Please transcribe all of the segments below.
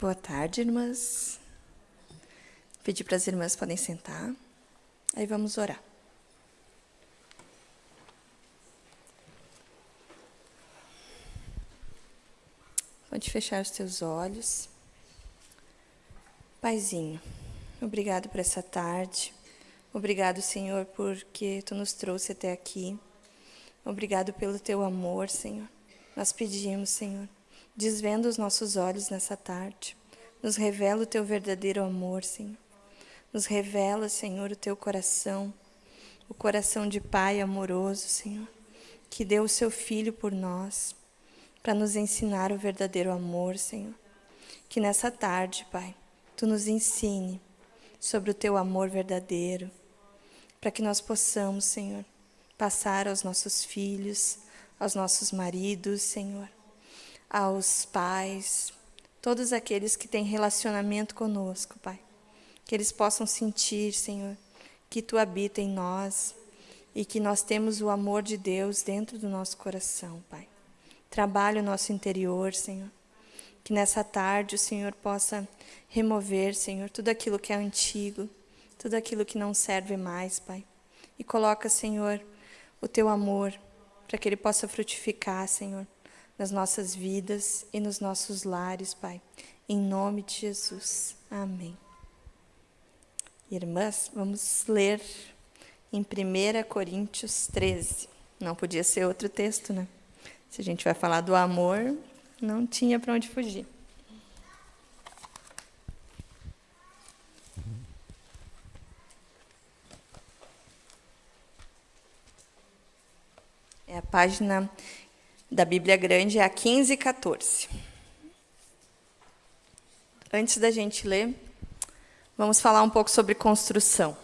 Boa tarde, irmãs. Pedir para as irmãs podem sentar. Aí vamos orar. Pode fechar os teus olhos. Paizinho, obrigado por essa tarde. Obrigado, Senhor, porque tu nos trouxe até aqui. Obrigado pelo teu amor, Senhor. Nós pedimos, Senhor, desvenda os nossos olhos nessa tarde. Nos revela o teu verdadeiro amor, Senhor. Nos revela, Senhor, o teu coração, o coração de Pai amoroso, Senhor, que deu o seu Filho por nós, para nos ensinar o verdadeiro amor, Senhor. Que nessa tarde, Pai, tu nos ensine sobre o teu amor verdadeiro, para que nós possamos, Senhor, passar aos nossos filhos, aos nossos maridos, Senhor, aos pais, todos aqueles que têm relacionamento conosco, Pai. Que eles possam sentir, Senhor, que Tu habita em nós e que nós temos o amor de Deus dentro do nosso coração, Pai. Trabalhe o nosso interior, Senhor. Que nessa tarde o Senhor possa remover, Senhor, tudo aquilo que é antigo, tudo aquilo que não serve mais, Pai. E coloca, Senhor, o teu amor, para que ele possa frutificar, Senhor, nas nossas vidas e nos nossos lares, Pai. Em nome de Jesus. Amém. Irmãs, vamos ler em 1 Coríntios 13. Não podia ser outro texto, né? Se a gente vai falar do amor, não tinha para onde fugir. É a página da Bíblia Grande, é a 15 e 14. Antes da gente ler, vamos falar um pouco sobre construção.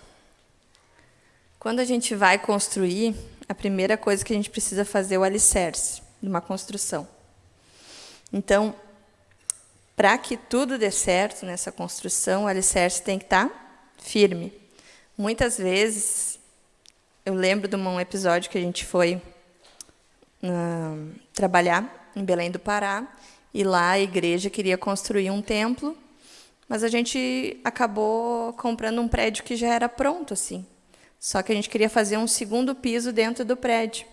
Quando a gente vai construir, a primeira coisa que a gente precisa fazer é o alicerce de uma construção. Então, para que tudo dê certo nessa construção, o alicerce tem que estar tá firme. Muitas vezes, eu lembro de um episódio que a gente foi trabalhar em Belém do Pará, e lá a igreja queria construir um templo, mas a gente acabou comprando um prédio que já era pronto, assim. Só que a gente queria fazer um segundo piso dentro do prédio.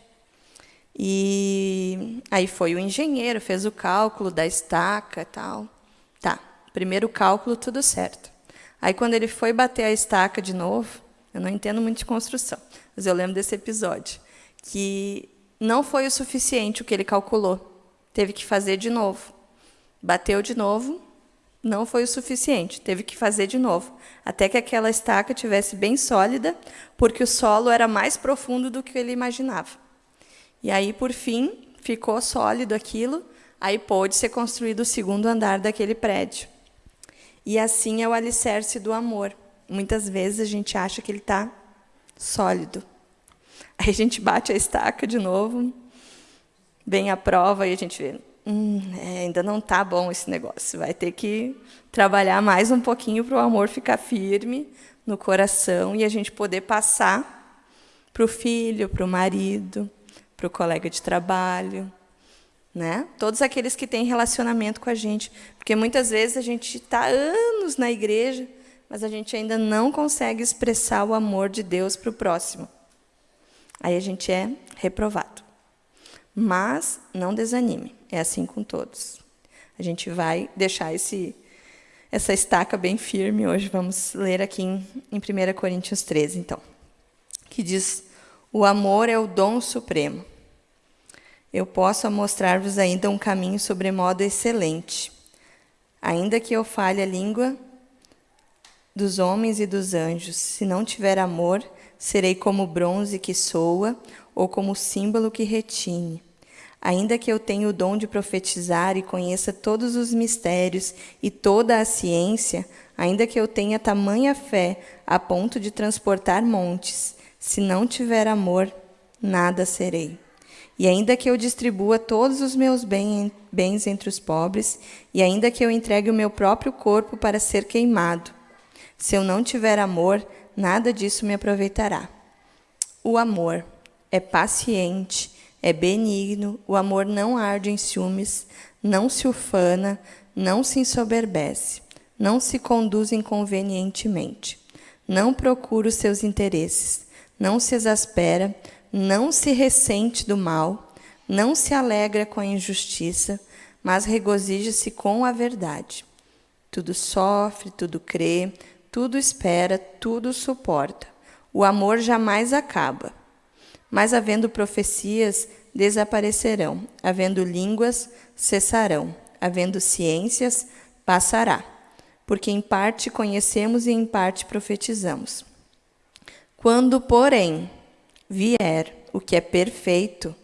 E aí foi o engenheiro, fez o cálculo da estaca e tal. Tá, primeiro cálculo, tudo certo. Aí, quando ele foi bater a estaca de novo, eu não entendo muito de construção, mas eu lembro desse episódio, que não foi o suficiente o que ele calculou. Teve que fazer de novo. Bateu de novo, não foi o suficiente. Teve que fazer de novo. Até que aquela estaca tivesse bem sólida, porque o solo era mais profundo do que ele imaginava. E aí, por fim, ficou sólido aquilo, aí pôde ser construído o segundo andar daquele prédio. E assim é o alicerce do amor. Muitas vezes a gente acha que ele está sólido, Aí a gente bate a estaca de novo, vem a prova e a gente vê, hum, é, ainda não está bom esse negócio. Vai ter que trabalhar mais um pouquinho para o amor ficar firme no coração e a gente poder passar para o filho, para o marido, para o colega de trabalho, né? Todos aqueles que têm relacionamento com a gente, porque muitas vezes a gente está anos na igreja, mas a gente ainda não consegue expressar o amor de Deus para o próximo. Aí a gente é reprovado. Mas não desanime, é assim com todos. A gente vai deixar esse, essa estaca bem firme hoje. Vamos ler aqui em, em 1 Coríntios 13, então, que diz: O amor é o dom supremo. Eu posso mostrar-vos ainda um caminho sobremodo excelente. Ainda que eu fale a língua dos homens e dos anjos, se não tiver amor, Serei como bronze que soa, ou como símbolo que retine. Ainda que eu tenha o dom de profetizar e conheça todos os mistérios e toda a ciência, ainda que eu tenha tamanha fé a ponto de transportar montes, se não tiver amor, nada serei. E ainda que eu distribua todos os meus bens entre os pobres, e ainda que eu entregue o meu próprio corpo para ser queimado, se eu não tiver amor, nada disso me aproveitará. O amor é paciente, é benigno, o amor não arde em ciúmes, não se ufana, não se ensoberbece, não se conduz inconvenientemente, não procura os seus interesses, não se exaspera, não se ressente do mal, não se alegra com a injustiça, mas regozija-se com a verdade. Tudo sofre, tudo crê, tudo espera, tudo suporta. O amor jamais acaba. Mas havendo profecias, desaparecerão, havendo línguas, cessarão, havendo ciências, passará. Porque em parte conhecemos e em parte profetizamos. Quando, porém, vier o que é perfeito,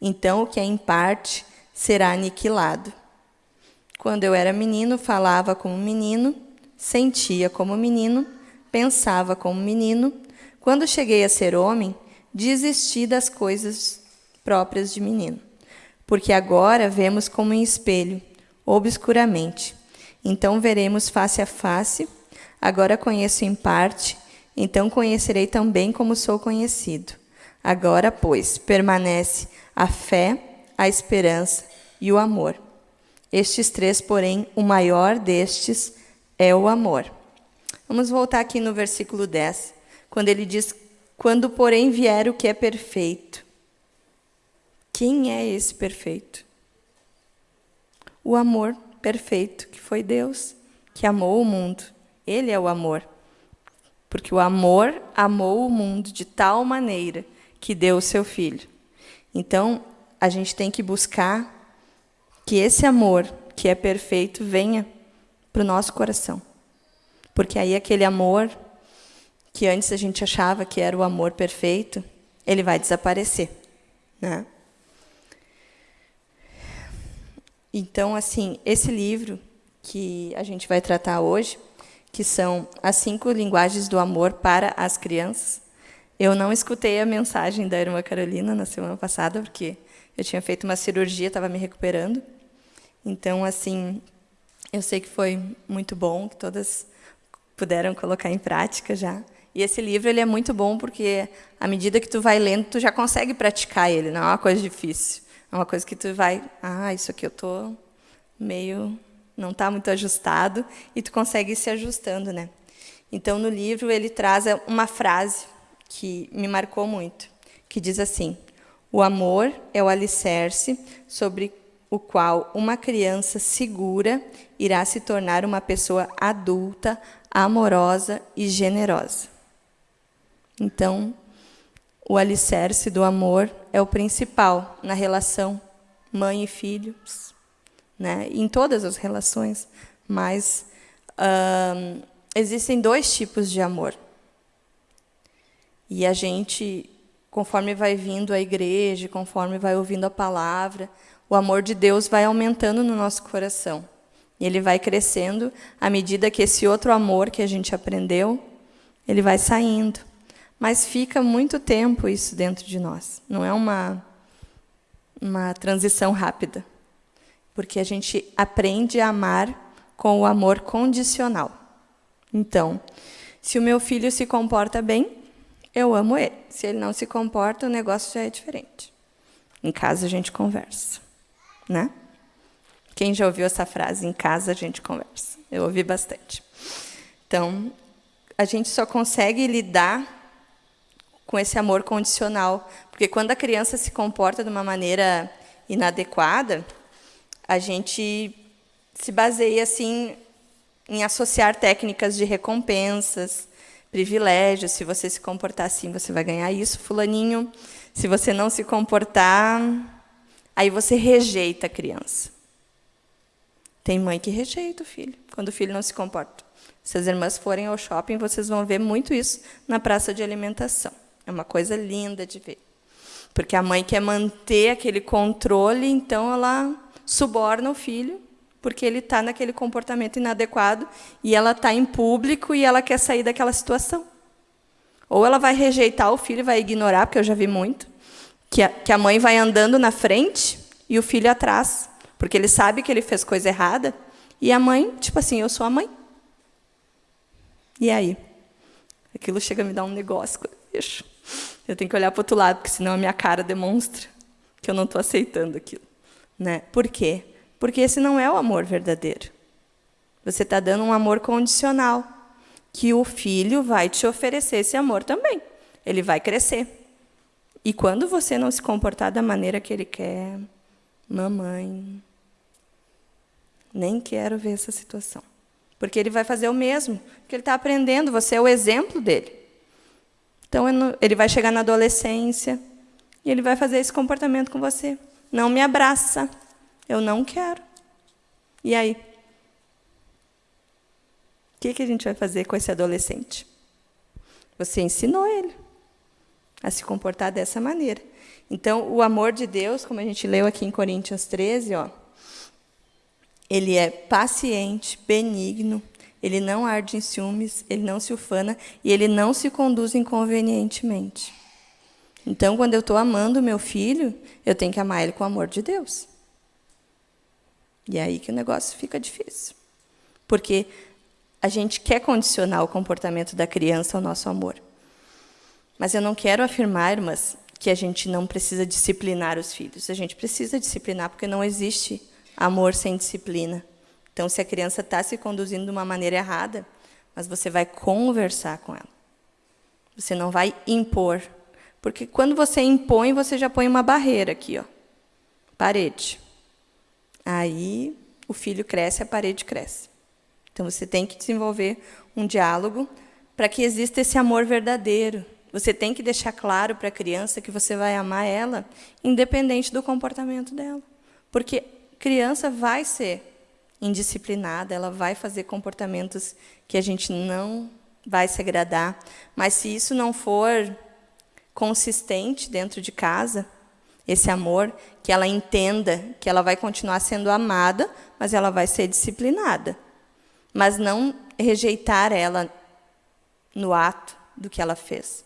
então o que é em parte será aniquilado. Quando eu era menino, falava como menino, sentia como menino, pensava como menino. Quando cheguei a ser homem, desisti das coisas próprias de menino. Porque agora vemos como em espelho, obscuramente. Então veremos face a face. Agora conheço em parte, então conhecerei também como sou conhecido. Agora, pois, permanece a fé, a esperança e o amor. Estes três, porém, o maior destes é o amor. Vamos voltar aqui no versículo 10, quando ele diz: Quando, porém, vier o que é perfeito. Quem é esse perfeito? O amor perfeito, que foi Deus, que amou o mundo. Ele é o amor. Porque o amor amou o mundo de tal maneira que deu o seu filho. Então, a gente tem que buscar que esse amor, que é perfeito, venha para o nosso coração. Porque aí aquele amor que antes a gente achava que era o amor perfeito, ele vai desaparecer, né? Então, assim, esse livro que a gente vai tratar hoje, que são as cinco linguagens do amor para as crianças. Eu não escutei a mensagem da irmã Carolina na semana passada, porque eu tinha feito uma cirurgia, estava me recuperando. Então, assim, eu sei que foi muito bom, que todas puderam colocar em prática já. E esse livro ele é muito bom porque, à medida que tu vai lendo, tu já consegue praticar ele, não é uma coisa difícil. É uma coisa que tu vai, ah, isso aqui eu tô meio não está muito ajustado e tu consegue ir se ajustando, né? Então no livro ele traz uma frase que me marcou muito, que diz assim: o amor é o alicerce sobre o qual uma criança segura irá se tornar uma pessoa adulta, amorosa e generosa. Então, o alicerce do amor é o principal na relação mãe e filhos, né? em todas as relações, mas existem dois tipos de amor. E a gente, conforme vai vindo à igreja, conforme vai ouvindo a palavra, o amor de Deus vai aumentando no nosso coração. E ele vai crescendo à medida que esse outro amor que a gente aprendeu, ele vai saindo. Mas fica muito tempo isso dentro de nós. Não é uma, uma transição rápida. Porque a gente aprende a amar com o amor condicional. Então, se o meu filho se comporta bem, eu amo ele. Se ele não se comporta, o negócio já é diferente. Em casa a gente conversa né? Quem já ouviu essa frase? Em casa a gente conversa. Eu ouvi bastante. Então, a gente só consegue lidar com esse amor condicional, porque quando a criança se comporta de uma maneira inadequada, a gente se baseia assim em associar técnicas de recompensas, privilégios. Se você se comportar assim, você vai ganhar isso, fulaninho. Se você não se comportar, Aí você rejeita a criança. Tem mãe que rejeita o filho, quando o filho não se comporta. Se as irmãs forem ao shopping, vocês vão ver muito isso na praça de alimentação. É uma coisa linda de ver. Porque a mãe quer manter aquele controle, então ela suborna o filho, porque ele está naquele comportamento inadequado, e ela está em público e ela quer sair daquela situação. Ou ela vai rejeitar o filho, vai ignorar, porque eu já vi muito, que a, que a mãe vai andando na frente e o filho atrás, porque ele sabe que ele fez coisa errada, e a mãe, tipo assim, eu sou a mãe. E aí? Aquilo chega a me dar um negócio. Deixa. Eu tenho que olhar para o outro lado, porque senão a minha cara demonstra que eu não estou aceitando aquilo. Né? Por quê? Porque esse não é o amor verdadeiro. Você está dando um amor condicional, que o filho vai te oferecer esse amor também. Ele vai crescer. E quando você não se comportar da maneira que ele quer, mamãe, nem quero ver essa situação. Porque ele vai fazer o mesmo, porque ele está aprendendo, você é o exemplo dele. Então, ele vai chegar na adolescência e ele vai fazer esse comportamento com você. Não me abraça, eu não quero. E aí? O que, que a gente vai fazer com esse adolescente? Você ensinou ele a se comportar dessa maneira. Então, o amor de Deus, como a gente leu aqui em Coríntios 13, ó, ele é paciente, benigno, ele não arde em ciúmes, ele não se ufana e ele não se conduz inconvenientemente. Então, quando eu estou amando meu filho, eu tenho que amar ele com o amor de Deus. E é aí que o negócio fica difícil. Porque a gente quer condicionar o comportamento da criança ao nosso amor. Mas eu não quero afirmar, irmãs, que a gente não precisa disciplinar os filhos. A gente precisa disciplinar, porque não existe amor sem disciplina. Então, se a criança está se conduzindo de uma maneira errada, mas você vai conversar com ela. Você não vai impor. Porque quando você impõe, você já põe uma barreira aqui, ó, parede. Aí o filho cresce, a parede cresce. Então você tem que desenvolver um diálogo para que exista esse amor verdadeiro. Você tem que deixar claro para a criança que você vai amar ela, independente do comportamento dela. Porque criança vai ser indisciplinada, ela vai fazer comportamentos que a gente não vai se agradar. Mas se isso não for consistente dentro de casa, esse amor, que ela entenda que ela vai continuar sendo amada, mas ela vai ser disciplinada. Mas não rejeitar ela no ato do que ela fez.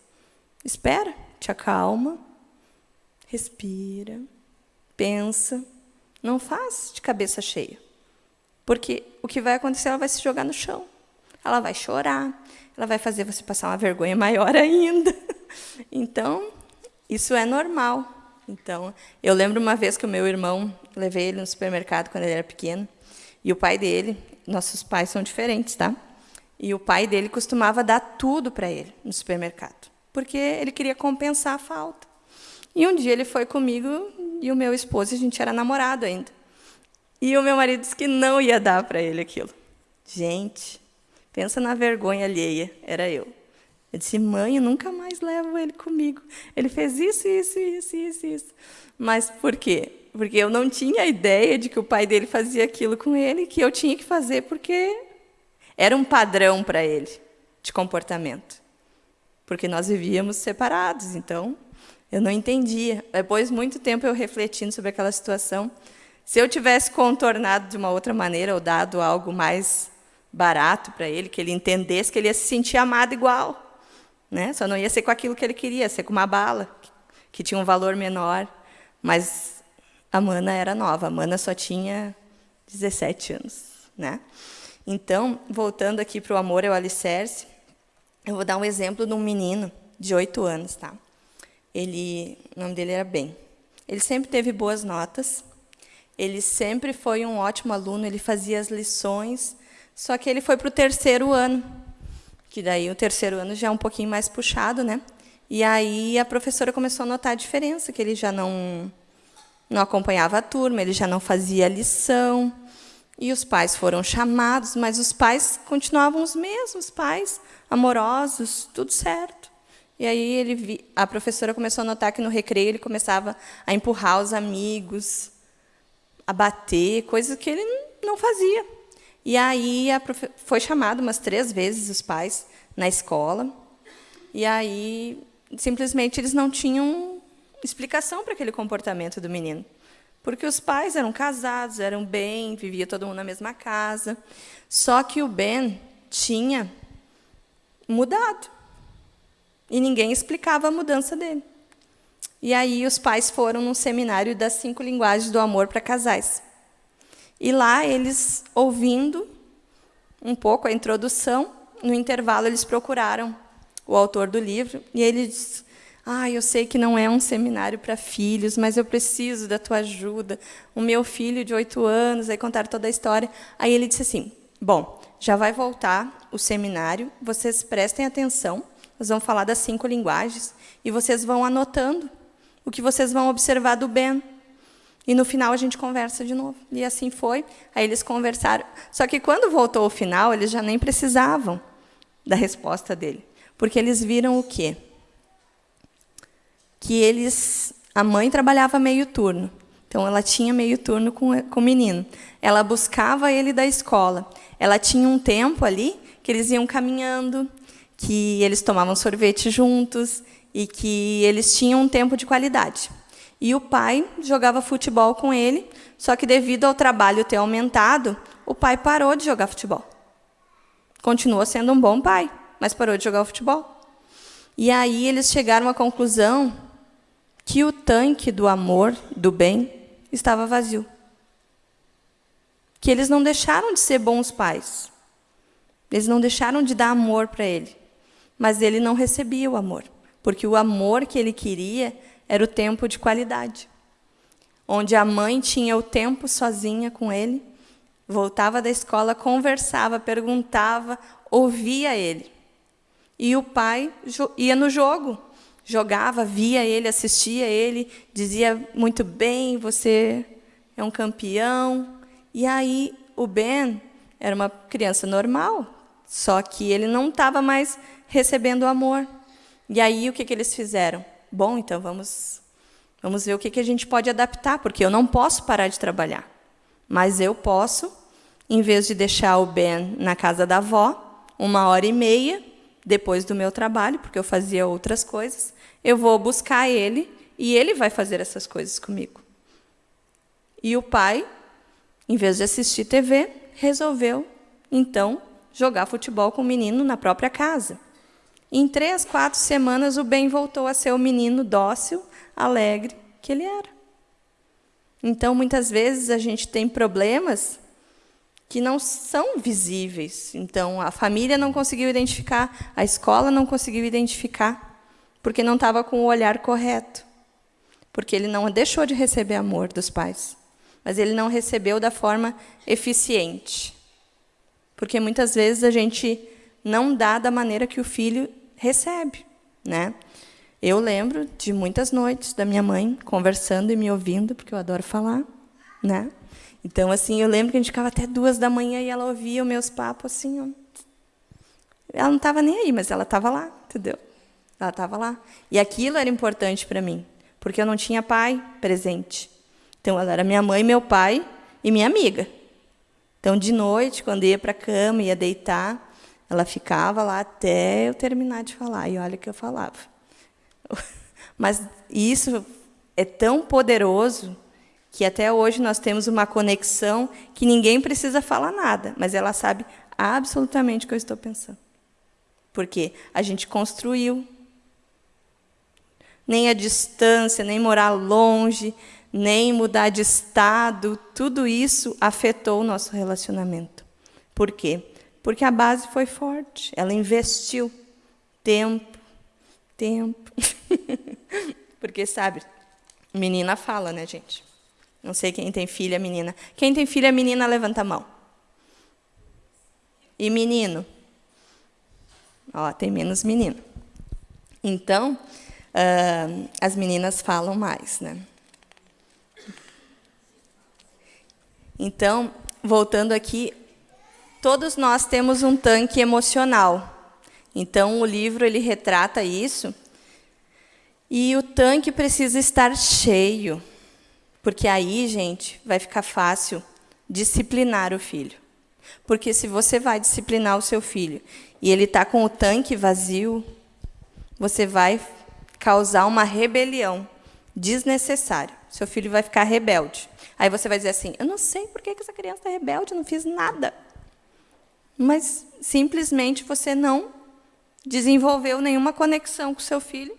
Espera, te acalma, respira, pensa, não faz de cabeça cheia. Porque o que vai acontecer, ela vai se jogar no chão. Ela vai chorar, ela vai fazer você passar uma vergonha maior ainda. Então, isso é normal. Então, eu lembro uma vez que o meu irmão, levei ele no supermercado quando ele era pequeno, e o pai dele, nossos pais são diferentes, tá? E o pai dele costumava dar tudo para ele no supermercado, porque ele queria compensar a falta. E um dia ele foi comigo e o meu esposo, a gente era namorado ainda. E o meu marido disse que não ia dar para ele aquilo. Gente, pensa na vergonha alheia, era eu. Eu disse, mãe, eu nunca mais levo ele comigo. Ele fez isso, isso, isso, isso, isso. Mas por quê? Porque eu não tinha ideia de que o pai dele fazia aquilo com ele, que eu tinha que fazer porque era um padrão para ele de comportamento. Porque nós vivíamos separados, então eu não entendia. Depois muito tempo eu refletindo sobre aquela situação, se eu tivesse contornado de uma outra maneira ou dado algo mais barato para ele, que ele entendesse que ele ia se sentir amado igual, né? Só não ia ser com aquilo que ele queria, ia ser com uma bala, que tinha um valor menor. Mas a Mana era nova, a Mana só tinha 17 anos. Né? Então, voltando aqui para o amor é o alicerce, eu vou dar um exemplo de um menino de 8 anos. Tá? Ele, o nome dele era Ben. Ele sempre teve boas notas, ele sempre foi um ótimo aluno, ele fazia as lições, só que ele foi para o terceiro ano que daí o terceiro ano já é um pouquinho mais puxado, né? E aí a professora começou a notar a diferença, que ele já não, não acompanhava a turma, ele já não fazia lição, e os pais foram chamados, mas os pais continuavam os mesmos, pais amorosos, tudo certo. E aí ele, a professora começou a notar que no recreio ele começava a empurrar os amigos, a bater, coisas que ele não fazia. E aí profe... foi chamado umas três vezes os pais na escola. E aí simplesmente eles não tinham explicação para aquele comportamento do menino. Porque os pais eram casados, eram bem, vivia todo mundo na mesma casa. Só que o Ben tinha mudado. E ninguém explicava a mudança dele. E aí os pais foram num seminário das cinco linguagens do amor para casais. E lá eles, ouvindo um pouco a introdução, no intervalo eles procuraram o autor do livro e ele diz: Ah, eu sei que não é um seminário para filhos, mas eu preciso da tua ajuda. O meu filho de oito anos, aí contaram toda a história. Aí ele disse assim: Bom, já vai voltar o seminário, vocês prestem atenção, nós vamos falar das cinco linguagens, e vocês vão anotando o que vocês vão observar do Ben. E no final a gente conversa de novo. E assim foi. Aí eles conversaram. Só que quando voltou o final, eles já nem precisavam da resposta dele. Porque eles viram o quê? que eles, a mãe trabalhava meio turno, então ela tinha meio turno com, com o menino. Ela buscava ele da escola. Ela tinha um tempo ali que eles iam caminhando, que eles tomavam sorvete juntos e que eles tinham um tempo de qualidade. E o pai jogava futebol com ele, só que devido ao trabalho ter aumentado, o pai parou de jogar futebol. Continuou sendo um bom pai, mas parou de jogar futebol. E aí eles chegaram à conclusão que o tanque do amor, do bem, estava vazio. Que eles não deixaram de ser bons pais. Eles não deixaram de dar amor para ele. Mas ele não recebia o amor. Porque o amor que ele queria era o tempo de qualidade. Onde a mãe tinha o tempo sozinha com ele, voltava da escola, conversava, perguntava, ouvia ele. E o pai ia no jogo, jogava, via ele, assistia ele, dizia muito bem, você é um campeão. E aí o Ben era uma criança normal, só que ele não estava mais recebendo amor. E aí o que, que eles fizeram? Bom, então vamos, vamos ver o que, que a gente pode adaptar, porque eu não posso parar de trabalhar. Mas eu posso, em vez de deixar o Ben na casa da avó, uma hora e meia, depois do meu trabalho, porque eu fazia outras coisas, eu vou buscar ele e ele vai fazer essas coisas comigo. E o pai, em vez de assistir TV, resolveu, então, jogar futebol com o menino na própria casa. Em três, quatro semanas, o Ben voltou a ser o menino dócil, alegre que ele era. Então, muitas vezes, a gente tem problemas que não são visíveis. Então, a família não conseguiu identificar, a escola não conseguiu identificar porque não estava com o olhar correto. Porque ele não deixou de receber amor dos pais, mas ele não recebeu da forma eficiente. Porque muitas vezes a gente não dá da maneira que o filho recebe, né? Eu lembro de muitas noites da minha mãe conversando e me ouvindo, porque eu adoro falar, né? Então, assim, eu lembro que a gente ficava até duas da manhã e ela ouvia os meus papos assim. Ó. Ela não estava nem aí, mas ela estava lá, entendeu? Ela estava lá. E aquilo era importante para mim, porque eu não tinha pai presente. Então, ela era minha mãe, meu pai e minha amiga. Então, de noite, quando ia para a cama, ia deitar, ela ficava lá até eu terminar de falar. E olha o que eu falava. Mas isso é tão poderoso que até hoje nós temos uma conexão que ninguém precisa falar nada, mas ela sabe absolutamente o que eu estou pensando. Porque a gente construiu nem a distância, nem morar longe, nem mudar de estado, tudo isso afetou o nosso relacionamento. Por quê? Porque a base foi forte, ela investiu tempo, tempo. Porque, sabe, menina fala, né, gente? Não sei quem tem filha menina. Quem tem filha menina, levanta a mão. E menino? Ó, tem menos menino. Então, uh, as meninas falam mais. Né? Então, voltando aqui, todos nós temos um tanque emocional. Então, o livro ele retrata isso. E o tanque precisa estar cheio, porque aí, gente, vai ficar fácil disciplinar o filho. Porque se você vai disciplinar o seu filho e ele está com o tanque vazio, você vai causar uma rebelião desnecessária. Seu filho vai ficar rebelde. Aí você vai dizer assim: Eu não sei por que essa criança está rebelde, eu não fiz nada. Mas simplesmente você não desenvolveu nenhuma conexão com seu filho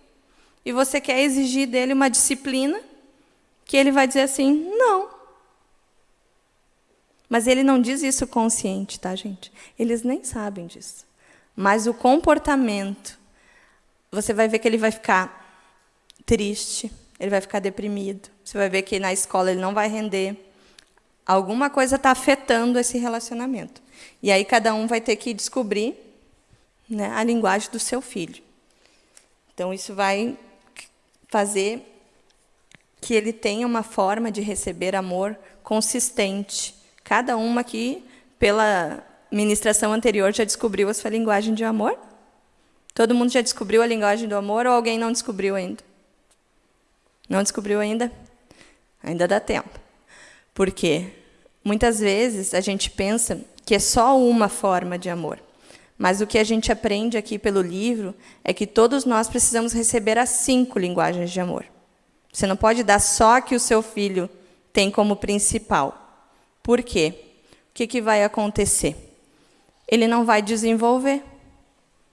e você quer exigir dele uma disciplina que ele vai dizer assim: não. Mas ele não diz isso consciente, tá, gente? Eles nem sabem disso. Mas o comportamento você vai ver que ele vai ficar triste, ele vai ficar deprimido. Você vai ver que na escola ele não vai render. Alguma coisa está afetando esse relacionamento. E aí cada um vai ter que descobrir né, a linguagem do seu filho. Então, isso vai fazer que ele tenha uma forma de receber amor consistente. Cada uma aqui, pela ministração anterior, já descobriu a sua linguagem de amor? Todo mundo já descobriu a linguagem do amor ou alguém não descobriu ainda? Não descobriu ainda? Ainda dá tempo. Por quê? Muitas vezes a gente pensa que é só uma forma de amor. Mas o que a gente aprende aqui pelo livro é que todos nós precisamos receber as cinco linguagens de amor. Você não pode dar só que o seu filho tem como principal. Por quê? O que, que vai acontecer? Ele não vai desenvolver.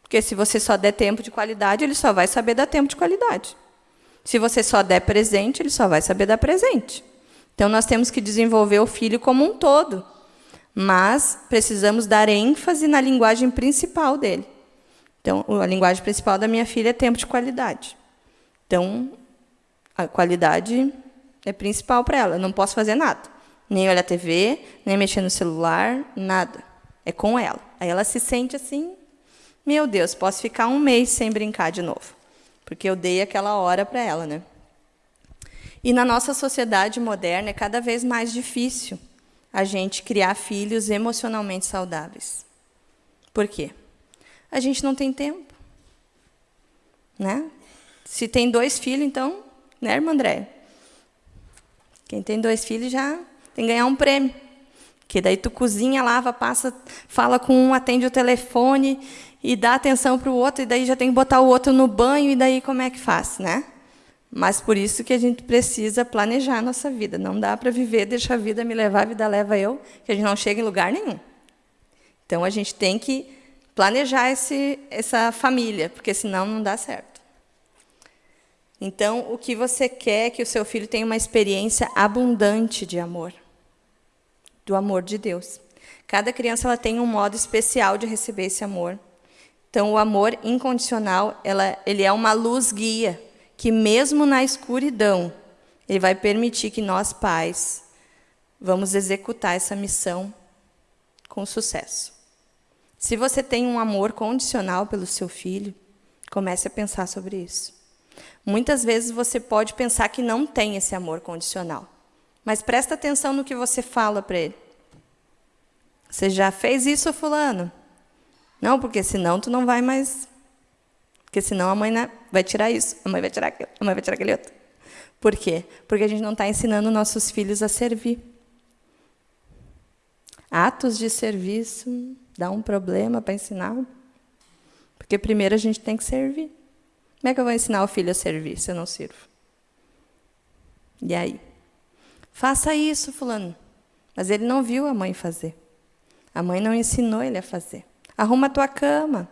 Porque se você só der tempo de qualidade, ele só vai saber dar tempo de qualidade. Se você só der presente, ele só vai saber dar presente. Então, nós temos que desenvolver o filho como um todo. Mas precisamos dar ênfase na linguagem principal dele. Então, a linguagem principal da minha filha é tempo de qualidade. Então, a qualidade é principal para ela. Eu não posso fazer nada. Nem olhar TV, nem mexer no celular, nada. É com ela. Aí ela se sente assim, meu Deus, posso ficar um mês sem brincar de novo. Porque eu dei aquela hora para ela. Né? E na nossa sociedade moderna é cada vez mais difícil a gente criar filhos emocionalmente saudáveis. Por quê? A gente não tem tempo. Né? Se tem dois filhos, então né, irmã André? Quem tem dois filhos já tem que ganhar um prêmio. Que daí tu cozinha, lava, passa, fala com um, atende o telefone e dá atenção para o outro, e daí já tem que botar o outro no banho, e daí como é que faz, né? Mas por isso que a gente precisa planejar a nossa vida. Não dá para viver, deixa a vida me levar, a vida leva eu, que a gente não chega em lugar nenhum. Então a gente tem que planejar esse, essa família, porque senão não dá certo. Então, o que você quer é que o seu filho tenha uma experiência abundante de amor, do amor de Deus. Cada criança ela tem um modo especial de receber esse amor. Então, o amor incondicional, ela, ele é uma luz guia, que mesmo na escuridão, ele vai permitir que nós, pais, vamos executar essa missão com sucesso. Se você tem um amor condicional pelo seu filho, comece a pensar sobre isso. Muitas vezes você pode pensar que não tem esse amor condicional. Mas presta atenção no que você fala para ele. Você já fez isso, fulano? Não, porque senão tu não vai mais. Porque senão a mãe né, vai tirar isso, a mãe vai tirar aquilo, a mãe vai tirar aquele outro. Por quê? Porque a gente não está ensinando nossos filhos a servir. Atos de serviço dá um problema para ensinar. Porque primeiro a gente tem que servir. Como é que eu vou ensinar o filho a servir se eu não sirvo? E aí? Faça isso, fulano. Mas ele não viu a mãe fazer. A mãe não ensinou ele a fazer. Arruma a tua cama.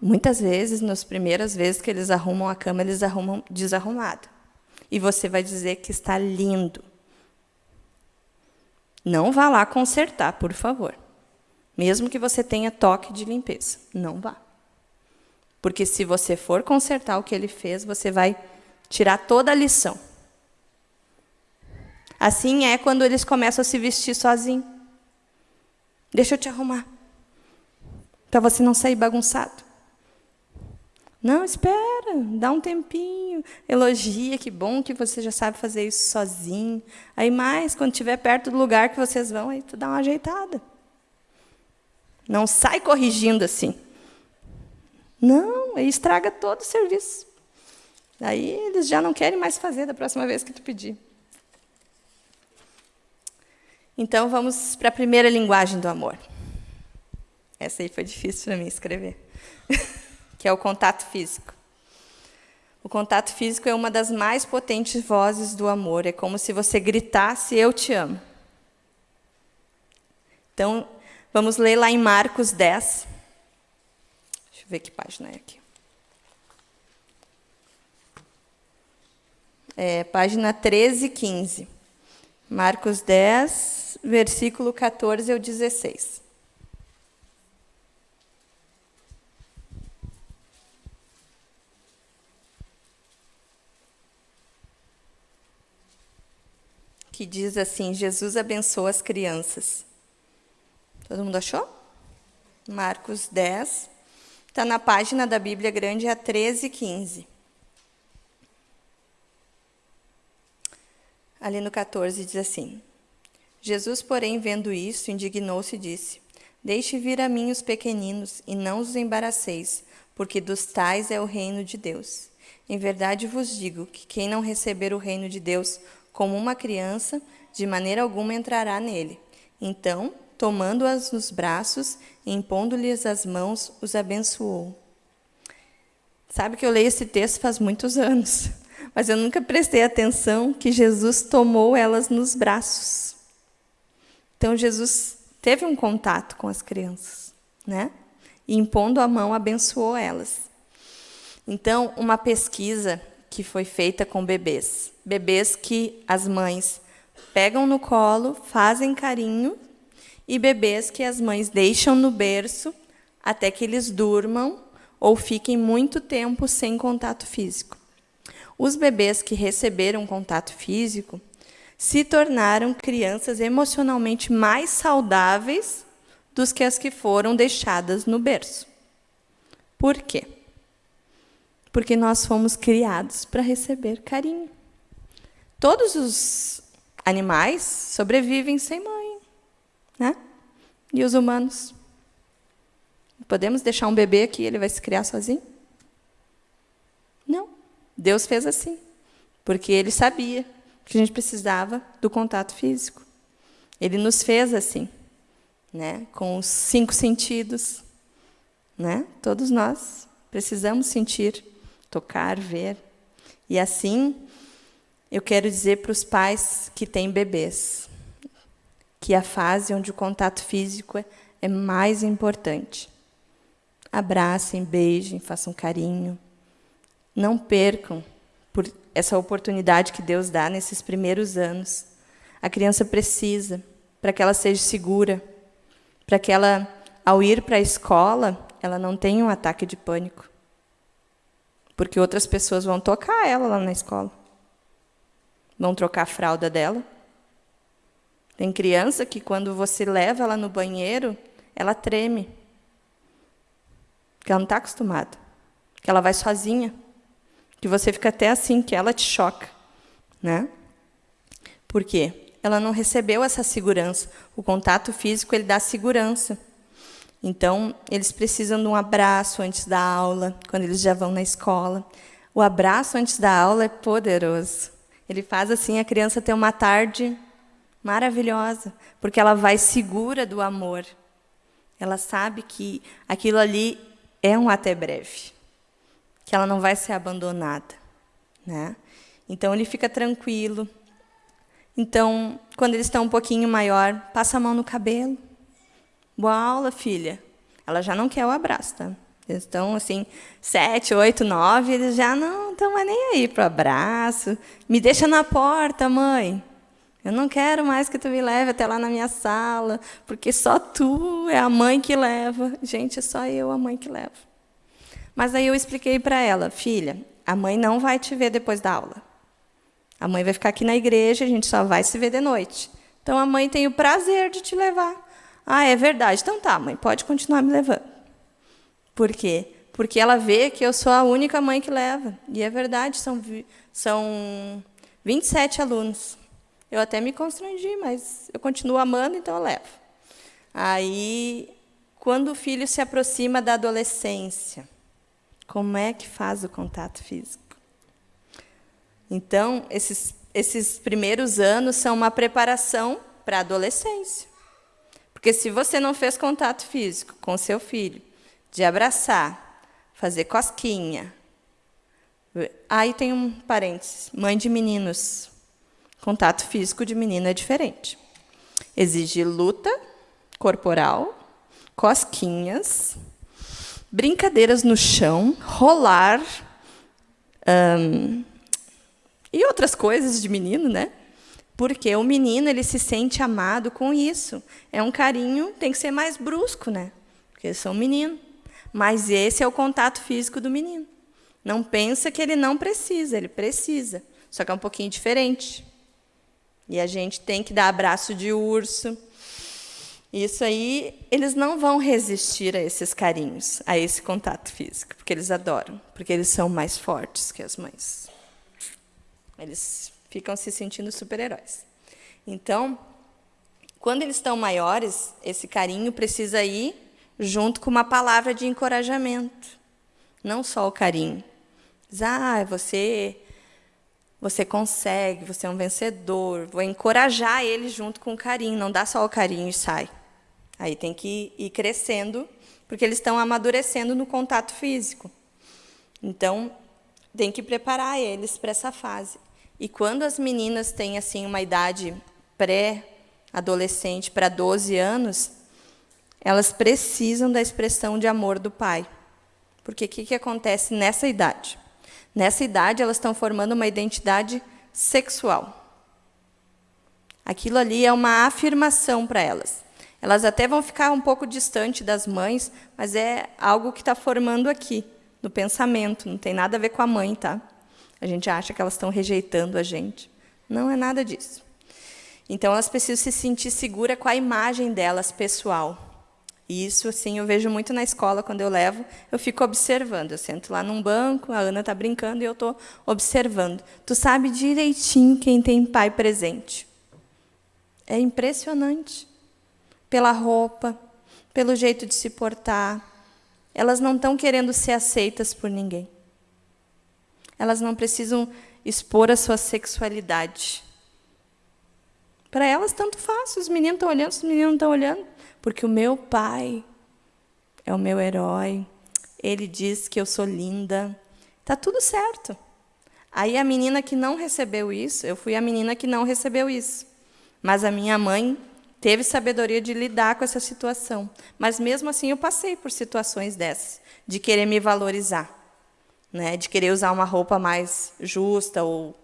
Muitas vezes, nas primeiras vezes que eles arrumam a cama, eles arrumam desarrumado. E você vai dizer que está lindo. Não vá lá consertar, por favor. Mesmo que você tenha toque de limpeza. Não vá. Porque se você for consertar o que ele fez, você vai tirar toda a lição. Assim é quando eles começam a se vestir sozinhos. Deixa eu te arrumar. Para você não sair bagunçado. Não, espera, dá um tempinho, elogia, que bom que você já sabe fazer isso sozinho. Aí mais, quando estiver perto do lugar que vocês vão, aí tu dá uma ajeitada. Não sai corrigindo assim. Não, aí estraga todo o serviço. Aí eles já não querem mais fazer da próxima vez que tu pedir. Então vamos para a primeira linguagem do amor. Essa aí foi difícil para mim escrever, que é o contato físico. O contato físico é uma das mais potentes vozes do amor. É como se você gritasse: Eu te amo. Então, vamos ler lá em Marcos 10, ver que página é aqui. É, página 13 e 15. Marcos 10, versículo 14 ao 16. Que diz assim: Jesus abençoa as crianças. Todo mundo achou? Marcos 10. Está na página da Bíblia Grande a 13 e 15. Ali no 14 diz assim: Jesus, porém, vendo isso, indignou-se e disse: Deixe vir a mim os pequeninos, e não os embaraceis, porque dos tais é o reino de Deus. Em verdade vos digo que quem não receber o reino de Deus como uma criança, de maneira alguma entrará nele. Então, tomando-as nos braços e impondo-lhes as mãos, os abençoou. Sabe que eu leio esse texto faz muitos anos, mas eu nunca prestei atenção que Jesus tomou elas nos braços. Então, Jesus teve um contato com as crianças, né? E impondo a mão, abençoou elas. Então, uma pesquisa que foi feita com bebês. Bebês que as mães pegam no colo, fazem carinho, e bebês que as mães deixam no berço até que eles durmam ou fiquem muito tempo sem contato físico. Os bebês que receberam contato físico se tornaram crianças emocionalmente mais saudáveis dos que as que foram deixadas no berço. Por quê? Porque nós fomos criados para receber carinho. Todos os animais sobrevivem sem mãe, né? E os humanos? Podemos deixar um bebê aqui, ele vai se criar sozinho? Não. Deus fez assim, porque ele sabia que a gente precisava do contato físico. Ele nos fez assim, né? Com os cinco sentidos, né? Todos nós precisamos sentir tocar, ver. E assim, eu quero dizer para os pais que têm bebês que a fase onde o contato físico é, é mais importante. Abracem, beijem, façam carinho. Não percam por essa oportunidade que Deus dá nesses primeiros anos. A criança precisa para que ela seja segura, para que ela, ao ir para a escola, ela não tenha um ataque de pânico porque outras pessoas vão tocar ela lá na escola. Vão trocar a fralda dela. Tem criança que, quando você leva ela no banheiro, ela treme. Porque ela não está acostumada. Que ela vai sozinha. Que você fica até assim, que ela te choca. Né? Por quê? Ela não recebeu essa segurança. O contato físico ele dá segurança. Então, eles precisam de um abraço antes da aula, quando eles já vão na escola. O abraço antes da aula é poderoso. Ele faz assim a criança ter uma tarde maravilhosa, porque ela vai segura do amor. Ela sabe que aquilo ali é um até breve, que ela não vai ser abandonada, né? Então ele fica tranquilo. Então, quando eles estão um pouquinho maior, passa a mão no cabelo Boa aula, filha. Ela já não quer o abraço, tá? Eles estão assim, sete, oito, nove, eles já não estão mais nem aí para o abraço. Me deixa na porta, mãe. Eu não quero mais que tu me leve até lá na minha sala, porque só tu é a mãe que leva. Gente, é só eu a mãe que leva. Mas aí eu expliquei para ela, filha, a mãe não vai te ver depois da aula. A mãe vai ficar aqui na igreja, a gente só vai se ver de noite. Então a mãe tem o prazer de te levar. Ah, é verdade. Então tá, mãe, pode continuar me levando. Por quê? Porque ela vê que eu sou a única mãe que leva. E é verdade, são, são 27 alunos. Eu até me constrangi, mas eu continuo amando, então eu levo. Aí, quando o filho se aproxima da adolescência, como é que faz o contato físico? Então, esses, esses primeiros anos são uma preparação para a adolescência. Porque se você não fez contato físico com seu filho, de abraçar, fazer cosquinha. Aí tem um parênteses, mãe de meninos. Contato físico de menino é diferente. Exige luta corporal, cosquinhas, brincadeiras no chão, rolar e outras coisas de menino, né? Porque o menino ele se sente amado com isso. É um carinho, tem que ser mais brusco, né? Porque eles são menino. Mas esse é o contato físico do menino. Não pensa que ele não precisa, ele precisa. Só que é um pouquinho diferente. E a gente tem que dar abraço de urso. Isso aí, eles não vão resistir a esses carinhos, a esse contato físico, porque eles adoram, porque eles são mais fortes que as mães. Eles ficam se sentindo super-heróis. Então, quando eles estão maiores, esse carinho precisa ir junto com uma palavra de encorajamento. Não só o carinho. Diz, ah, você, você consegue, você é um vencedor. Vou encorajar ele junto com o carinho, não dá só o carinho e sai. Aí tem que ir crescendo, porque eles estão amadurecendo no contato físico. Então, tem que preparar eles para essa fase. E quando as meninas têm assim uma idade pré-adolescente para 12 anos, elas precisam da expressão de amor do pai. Porque o que, que acontece nessa idade? Nessa idade, elas estão formando uma identidade sexual. Aquilo ali é uma afirmação para elas. Elas até vão ficar um pouco distante das mães, mas é algo que está formando aqui, no pensamento. Não tem nada a ver com a mãe, tá? A gente acha que elas estão rejeitando a gente. Não é nada disso. Então, elas precisam se sentir seguras com a imagem delas pessoal. E isso, assim, eu vejo muito na escola, quando eu levo, eu fico observando. Eu sento lá num banco, a Ana está brincando e eu estou observando. Tu sabe direitinho quem tem pai presente. É impressionante. Pela roupa, pelo jeito de se portar. Elas não estão querendo ser aceitas por ninguém. Elas não precisam expor a sua sexualidade. Para elas, tanto faz. Os meninos estão olhando, os meninos não estão olhando porque o meu pai é o meu herói. Ele diz que eu sou linda. Tá tudo certo. Aí a menina que não recebeu isso, eu fui a menina que não recebeu isso. Mas a minha mãe teve sabedoria de lidar com essa situação. Mas mesmo assim eu passei por situações dessas, de querer me valorizar, né? De querer usar uma roupa mais justa ou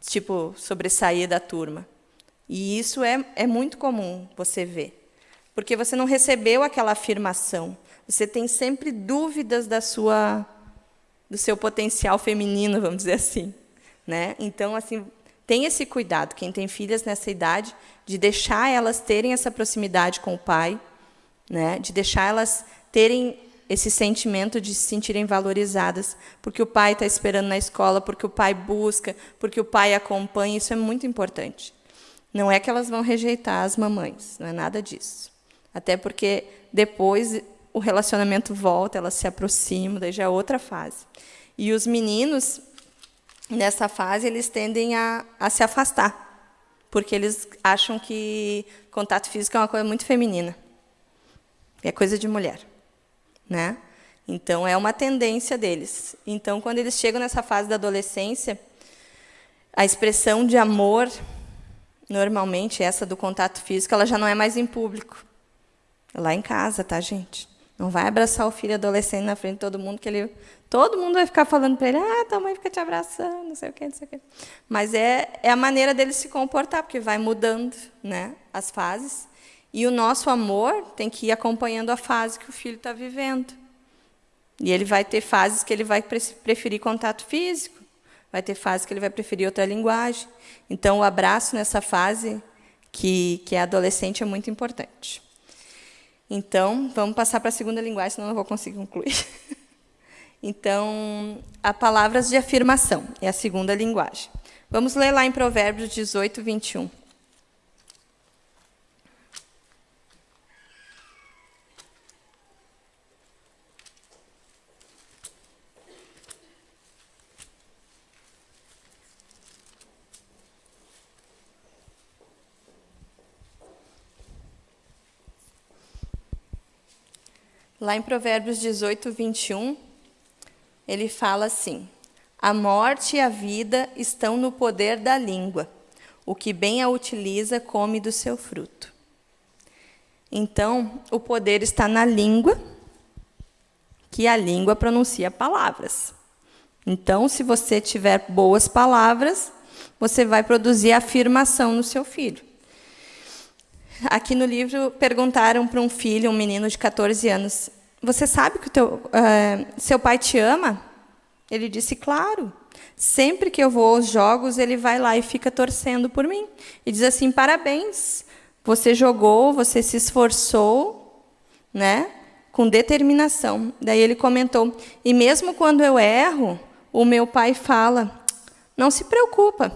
tipo sobressair da turma. E isso é, é muito comum você ver porque você não recebeu aquela afirmação. Você tem sempre dúvidas da sua do seu potencial feminino, vamos dizer assim, né? Então, assim, tem esse cuidado quem tem filhas nessa idade de deixar elas terem essa proximidade com o pai, né? De deixar elas terem esse sentimento de se sentirem valorizadas, porque o pai está esperando na escola, porque o pai busca, porque o pai acompanha, isso é muito importante. Não é que elas vão rejeitar as mamães, não é nada disso. Até porque depois o relacionamento volta, elas se aproximam, daí já é outra fase. E os meninos, nessa fase, eles tendem a, a se afastar, porque eles acham que contato físico é uma coisa muito feminina. É coisa de mulher. Né? Então, é uma tendência deles. Então, quando eles chegam nessa fase da adolescência, a expressão de amor, normalmente, essa do contato físico, ela já não é mais em público. Lá em casa, tá, gente? Não vai abraçar o filho adolescente na frente de todo mundo, que ele, todo mundo vai ficar falando para ele, ah, tua mãe fica te abraçando, não sei o quê, não sei o quê. Mas é, é a maneira dele se comportar, porque vai mudando né, as fases. E o nosso amor tem que ir acompanhando a fase que o filho está vivendo. E ele vai ter fases que ele vai preferir contato físico, vai ter fases que ele vai preferir outra linguagem. Então, o abraço nessa fase, que, que é adolescente, é muito importante. Então, vamos passar para a segunda linguagem, senão não vou conseguir concluir. Então, a palavras de afirmação é a segunda linguagem. Vamos ler lá em Provérbios 18, 21. Lá em Provérbios 18, 21, ele fala assim: A morte e a vida estão no poder da língua. O que bem a utiliza come do seu fruto. Então, o poder está na língua, que a língua pronuncia palavras. Então, se você tiver boas palavras, você vai produzir afirmação no seu filho. Aqui no livro perguntaram para um filho, um menino de 14 anos, você sabe que teu, uh, seu pai te ama? Ele disse, claro. Sempre que eu vou aos jogos, ele vai lá e fica torcendo por mim. E diz assim: parabéns, você jogou, você se esforçou, né? com determinação. Daí ele comentou: e mesmo quando eu erro, o meu pai fala: não se preocupa,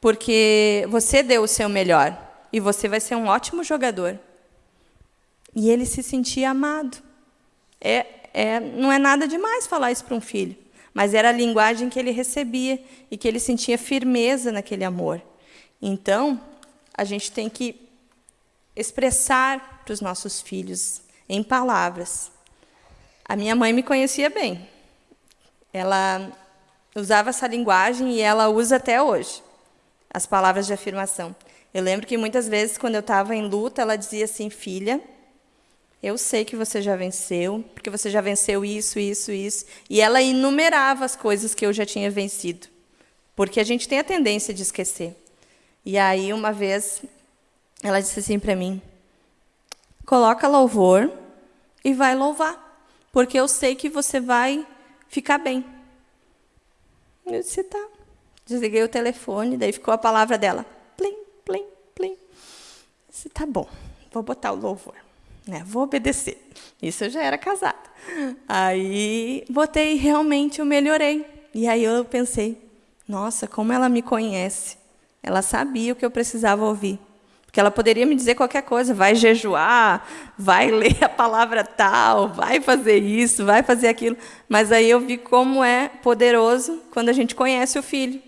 porque você deu o seu melhor e você vai ser um ótimo jogador. E ele se sentia amado. É, é, não é nada demais falar isso para um filho mas era a linguagem que ele recebia e que ele sentia firmeza naquele amor. Então, a gente tem que expressar para os nossos filhos em palavras. A minha mãe me conhecia bem. Ela usava essa linguagem e ela usa até hoje as palavras de afirmação. Eu lembro que muitas vezes, quando eu estava em luta, ela dizia assim: Filha, eu sei que você já venceu, porque você já venceu isso, isso, isso. E ela enumerava as coisas que eu já tinha vencido. Porque a gente tem a tendência de esquecer. E aí, uma vez, ela disse assim para mim: coloca louvor e vai louvar, porque eu sei que você vai ficar bem. Eu disse: tá. Desliguei o telefone, daí ficou a palavra dela: disse: tá bom, vou botar o louvor né? Vou obedecer. Isso eu já era casada. Aí botei realmente eu melhorei. E aí eu pensei, nossa, como ela me conhece. Ela sabia o que eu precisava ouvir. Porque ela poderia me dizer qualquer coisa, vai jejuar, vai ler a palavra tal, vai fazer isso, vai fazer aquilo. Mas aí eu vi como é poderoso quando a gente conhece o filho.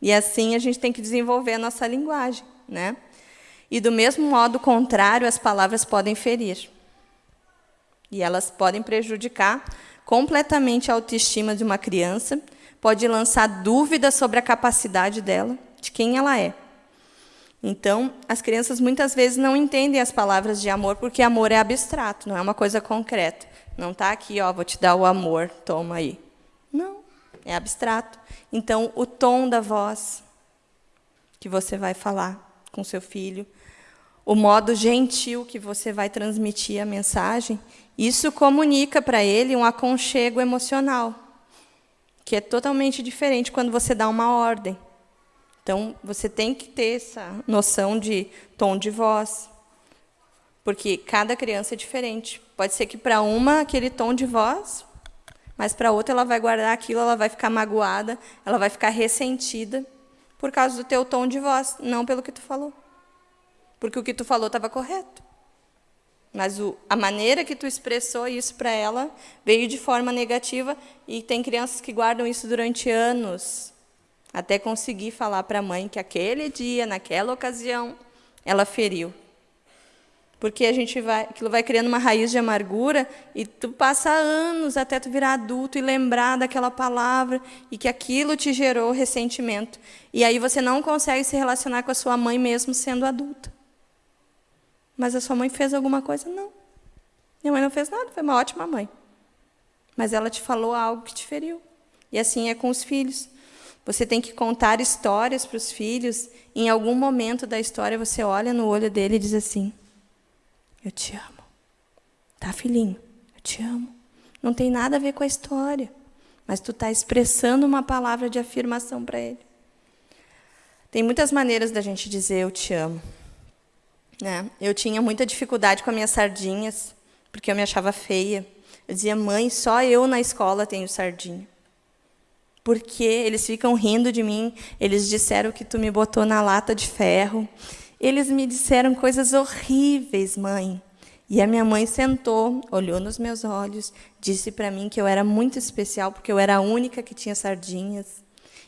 E assim a gente tem que desenvolver a nossa linguagem, né? E do mesmo modo contrário, as palavras podem ferir. E elas podem prejudicar completamente a autoestima de uma criança, pode lançar dúvidas sobre a capacidade dela, de quem ela é. Então, as crianças muitas vezes não entendem as palavras de amor porque amor é abstrato, não é uma coisa concreta. Não está aqui, ó, vou te dar o amor, toma aí. Não, é abstrato. Então, o tom da voz que você vai falar com seu filho, o modo gentil que você vai transmitir a mensagem, isso comunica para ele um aconchego emocional, que é totalmente diferente quando você dá uma ordem. Então, você tem que ter essa noção de tom de voz, porque cada criança é diferente. Pode ser que para uma aquele tom de voz, mas para outra ela vai guardar aquilo, ela vai ficar magoada, ela vai ficar ressentida por causa do teu tom de voz, não pelo que tu falou porque o que tu falou estava correto. Mas o, a maneira que tu expressou isso para ela veio de forma negativa e tem crianças que guardam isso durante anos, até conseguir falar para a mãe que aquele dia, naquela ocasião, ela feriu. Porque a gente vai, aquilo vai criando uma raiz de amargura e tu passa anos até tu virar adulto e lembrar daquela palavra e que aquilo te gerou ressentimento. E aí você não consegue se relacionar com a sua mãe mesmo sendo adulta. Mas a sua mãe fez alguma coisa? Não. Minha mãe não fez nada, foi uma ótima mãe. Mas ela te falou algo que te feriu. E assim é com os filhos. Você tem que contar histórias para os filhos. Em algum momento da história você olha no olho dele e diz assim: Eu te amo. Tá, filhinho? Eu te amo. Não tem nada a ver com a história. Mas tu está expressando uma palavra de afirmação para ele. Tem muitas maneiras da gente dizer eu te amo. Né? Eu tinha muita dificuldade com as minhas sardinhas, porque eu me achava feia. Eu dizia, mãe, só eu na escola tenho sardinha. Porque eles ficam rindo de mim, eles disseram que tu me botou na lata de ferro. Eles me disseram coisas horríveis, mãe. E a minha mãe sentou, olhou nos meus olhos, disse para mim que eu era muito especial, porque eu era a única que tinha sardinhas,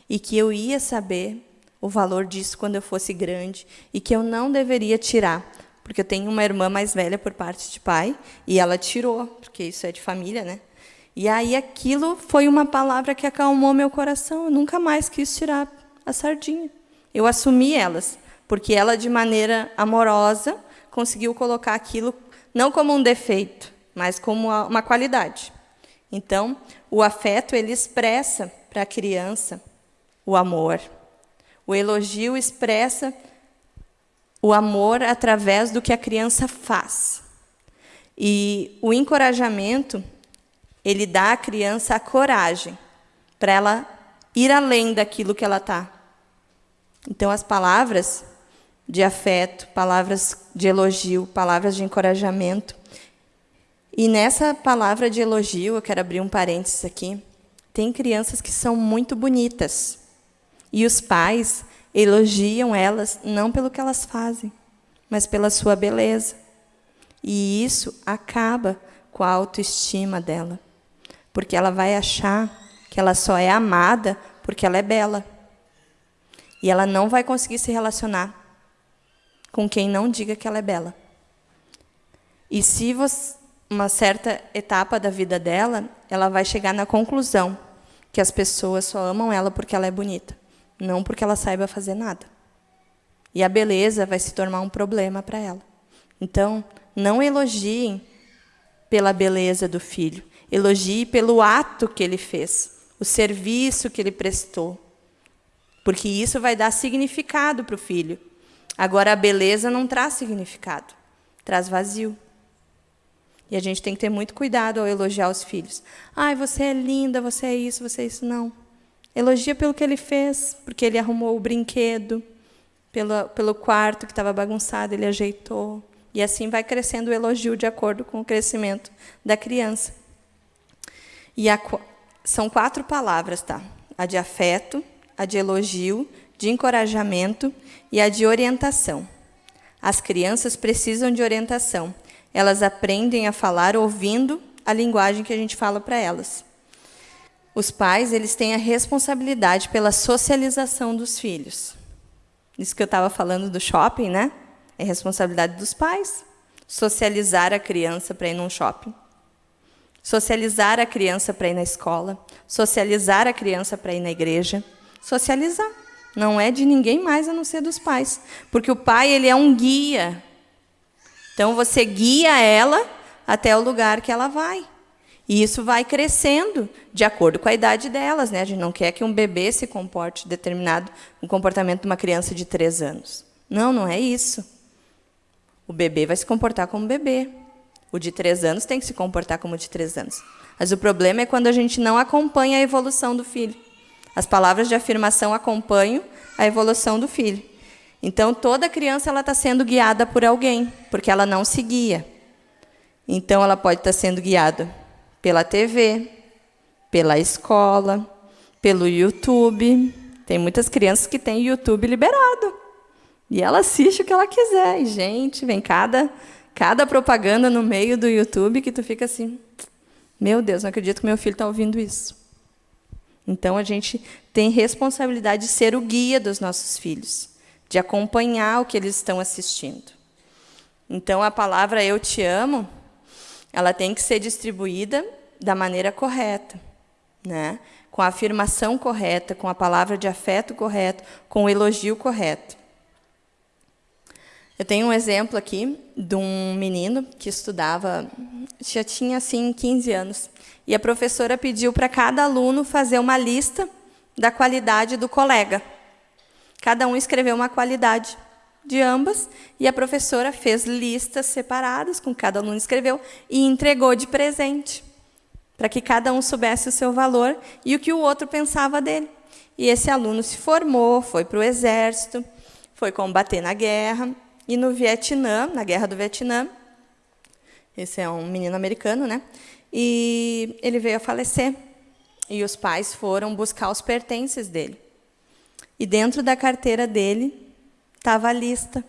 e que eu ia saber o valor disso quando eu fosse grande e que eu não deveria tirar, porque eu tenho uma irmã mais velha por parte de pai e ela tirou, porque isso é de família, né? E aí aquilo foi uma palavra que acalmou meu coração. Eu nunca mais quis tirar a sardinha. Eu assumi elas, porque ela de maneira amorosa conseguiu colocar aquilo não como um defeito, mas como uma qualidade. Então, o afeto ele expressa para a criança o amor, o elogio expressa o amor através do que a criança faz. E o encorajamento, ele dá à criança a coragem para ela ir além daquilo que ela está. Então, as palavras de afeto, palavras de elogio, palavras de encorajamento. E nessa palavra de elogio, eu quero abrir um parênteses aqui, tem crianças que são muito bonitas. E os pais elogiam elas não pelo que elas fazem, mas pela sua beleza. E isso acaba com a autoestima dela, porque ela vai achar que ela só é amada porque ela é bela. E ela não vai conseguir se relacionar com quem não diga que ela é bela. E se você, uma certa etapa da vida dela, ela vai chegar na conclusão que as pessoas só amam ela porque ela é bonita, não porque ela saiba fazer nada. E a beleza vai se tornar um problema para ela. Então, não elogiem pela beleza do filho, elogie pelo ato que ele fez o serviço que ele prestou. Porque isso vai dar significado para o filho. Agora, a beleza não traz significado, traz vazio. E a gente tem que ter muito cuidado ao elogiar os filhos. Ai, você é linda, você é isso, você é isso. Não. Elogia pelo que ele fez, porque ele arrumou o brinquedo, pelo, pelo quarto que estava bagunçado, ele ajeitou. E assim vai crescendo o elogio de acordo com o crescimento da criança. E a, são quatro palavras, tá? A de afeto, a de elogio, de encorajamento e a de orientação. As crianças precisam de orientação. Elas aprendem a falar ouvindo a linguagem que a gente fala para elas. Os pais, eles têm a responsabilidade pela socialização dos filhos. Isso que eu estava falando do shopping, né? É responsabilidade dos pais socializar a criança para ir num shopping. Socializar a criança para ir na escola, socializar a criança para ir na igreja, socializar. Não é de ninguém mais a não ser dos pais, porque o pai ele é um guia. Então você guia ela até o lugar que ela vai. E isso vai crescendo de acordo com a idade delas, né? A gente não quer que um bebê se comporte determinado um comportamento de uma criança de três anos. Não, não é isso. O bebê vai se comportar como bebê. O de três anos tem que se comportar como o de três anos. Mas o problema é quando a gente não acompanha a evolução do filho. As palavras de afirmação acompanham a evolução do filho. Então, toda criança está sendo guiada por alguém, porque ela não se guia. Então, ela pode estar tá sendo guiada pela TV, pela escola, pelo YouTube. Tem muitas crianças que têm YouTube liberado. E ela assiste o que ela quiser. E, gente, vem cada cada propaganda no meio do YouTube que tu fica assim, meu Deus, não acredito que meu filho está ouvindo isso. Então a gente tem responsabilidade de ser o guia dos nossos filhos, de acompanhar o que eles estão assistindo. Então a palavra eu te amo, ela tem que ser distribuída da maneira correta, né? Com a afirmação correta, com a palavra de afeto correto, com o elogio correto. Eu tenho um exemplo aqui de um menino que estudava, já tinha assim 15 anos, e a professora pediu para cada aluno fazer uma lista da qualidade do colega. Cada um escreveu uma qualidade de ambas e a professora fez listas separadas com cada aluno escreveu e entregou de presente para que cada um soubesse o seu valor e o que o outro pensava dele. E esse aluno se formou, foi para o exército, foi combater na guerra e no Vietnã, na Guerra do Vietnã, esse é um menino americano, né? E ele veio a falecer. E os pais foram buscar os pertences dele. E dentro da carteira dele estava a lista,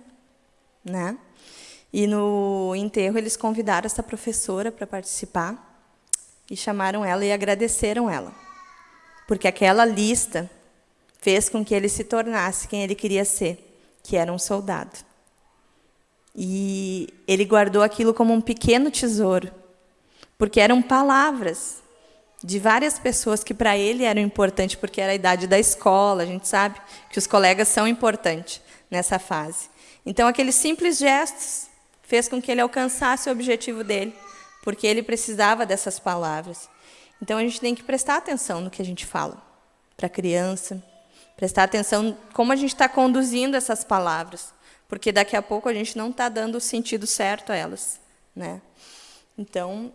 né? E no enterro eles convidaram essa professora para participar e chamaram ela e agradeceram ela. Porque aquela lista fez com que ele se tornasse quem ele queria ser, que era um soldado. E ele guardou aquilo como um pequeno tesouro, porque eram palavras de várias pessoas que para ele eram importantes, porque era a idade da escola, a gente sabe que os colegas são importantes nessa fase. Então, aqueles simples gestos fez com que ele alcançasse o objetivo dele, porque ele precisava dessas palavras. Então, a gente tem que prestar atenção no que a gente fala para a criança, prestar atenção como a gente está conduzindo essas palavras porque daqui a pouco a gente não está dando o sentido certo a elas. Né? Então,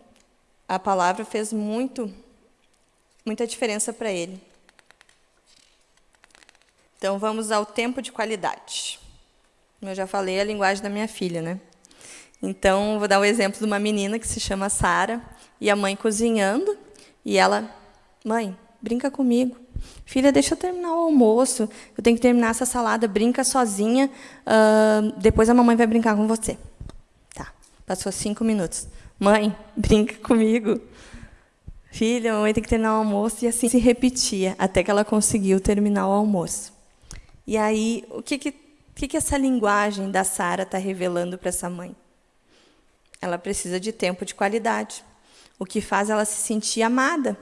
a palavra fez muito, muita diferença para ele. Então, vamos ao tempo de qualidade. Eu já falei, é a linguagem da minha filha, né? Então, vou dar o um exemplo de uma menina que se chama Sara, e a mãe cozinhando, e ela, mãe, brinca comigo. Filha, deixa eu terminar o almoço, eu tenho que terminar essa salada, brinca sozinha, uh, depois a mamãe vai brincar com você. Tá, passou cinco minutos. Mãe, brinca comigo. Filha, a mamãe tem que terminar o almoço, e assim se repetia, até que ela conseguiu terminar o almoço. E aí, o que, que, que, que essa linguagem da Sara está revelando para essa mãe? Ela precisa de tempo de qualidade, o que faz ela se sentir amada.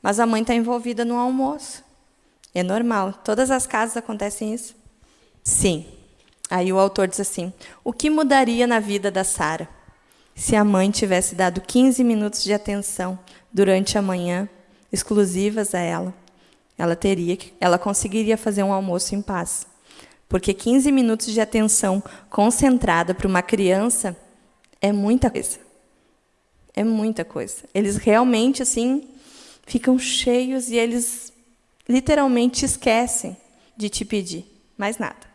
Mas a mãe está envolvida no almoço. É normal. Todas as casas acontecem isso? Sim. Aí o autor diz assim: o que mudaria na vida da Sara se a mãe tivesse dado 15 minutos de atenção durante a manhã, exclusivas a ela? Ela teria, ela conseguiria fazer um almoço em paz. Porque 15 minutos de atenção concentrada para uma criança é muita coisa. É muita coisa. Eles realmente assim ficam cheios e eles literalmente esquecem de te pedir mais nada.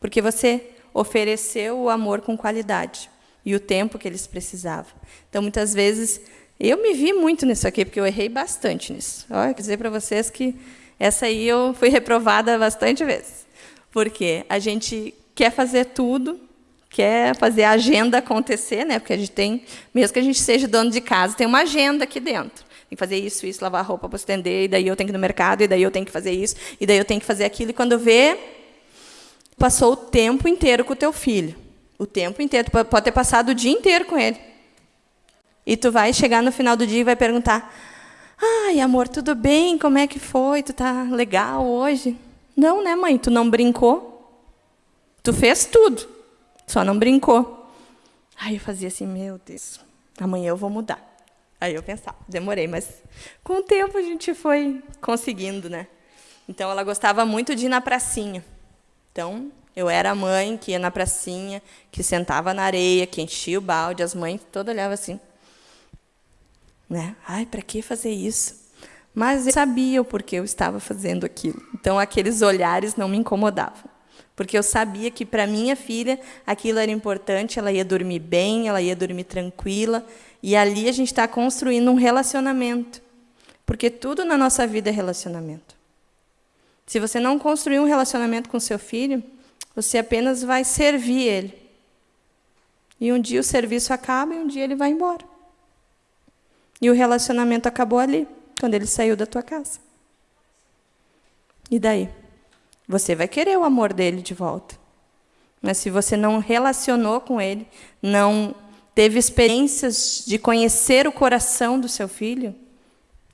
Porque você ofereceu o amor com qualidade e o tempo que eles precisavam. Então, muitas vezes, eu me vi muito nisso aqui, porque eu errei bastante nisso. Olha, quer dizer para vocês que essa aí eu fui reprovada bastante vezes. Porque a gente quer fazer tudo, quer fazer a agenda acontecer, né? Porque a gente tem, mesmo que a gente seja dono de casa, tem uma agenda aqui dentro. Tem que fazer isso, isso, lavar roupa para estender, e daí eu tenho que ir no mercado, e daí eu tenho que fazer isso, e daí eu tenho que fazer aquilo. E quando vê, passou o tempo inteiro com o teu filho. O tempo inteiro. Tu pode ter passado o dia inteiro com ele. E tu vai chegar no final do dia e vai perguntar: Ai, amor, tudo bem? Como é que foi? Tu tá legal hoje? Não, né, mãe? Tu não brincou? Tu fez tudo, só não brincou. Aí eu fazia assim, meu Deus, amanhã eu vou mudar. Aí eu pensava, demorei, mas com o tempo a gente foi conseguindo, né? Então ela gostava muito de ir na pracinha. Então eu era a mãe que ia na pracinha, que sentava na areia, que enchia o balde, as mães todas olhavam assim. Né? Ai, para que fazer isso? Mas eu sabia o porquê eu estava fazendo aquilo. Então, aqueles olhares não me incomodavam. Porque eu sabia que, para minha filha, aquilo era importante, ela ia dormir bem, ela ia dormir tranquila. E ali a gente está construindo um relacionamento. Porque tudo na nossa vida é relacionamento. Se você não construir um relacionamento com seu filho, você apenas vai servir ele. E um dia o serviço acaba e um dia ele vai embora. E o relacionamento acabou ali, quando ele saiu da tua casa. E daí? Você vai querer o amor dele de volta. Mas se você não relacionou com ele, não teve experiências de conhecer o coração do seu filho,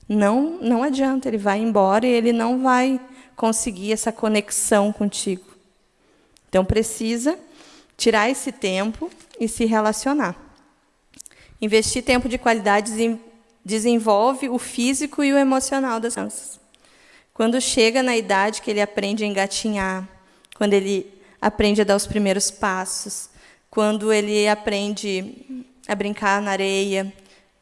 não, não adianta, ele vai embora e ele não vai conseguir essa conexão contigo. Então precisa tirar esse tempo e se relacionar. Investir tempo de qualidade desenvolve o físico e o emocional das crianças. Quando chega na idade que ele aprende a engatinhar, quando ele aprende a dar os primeiros passos, quando ele aprende a brincar na areia,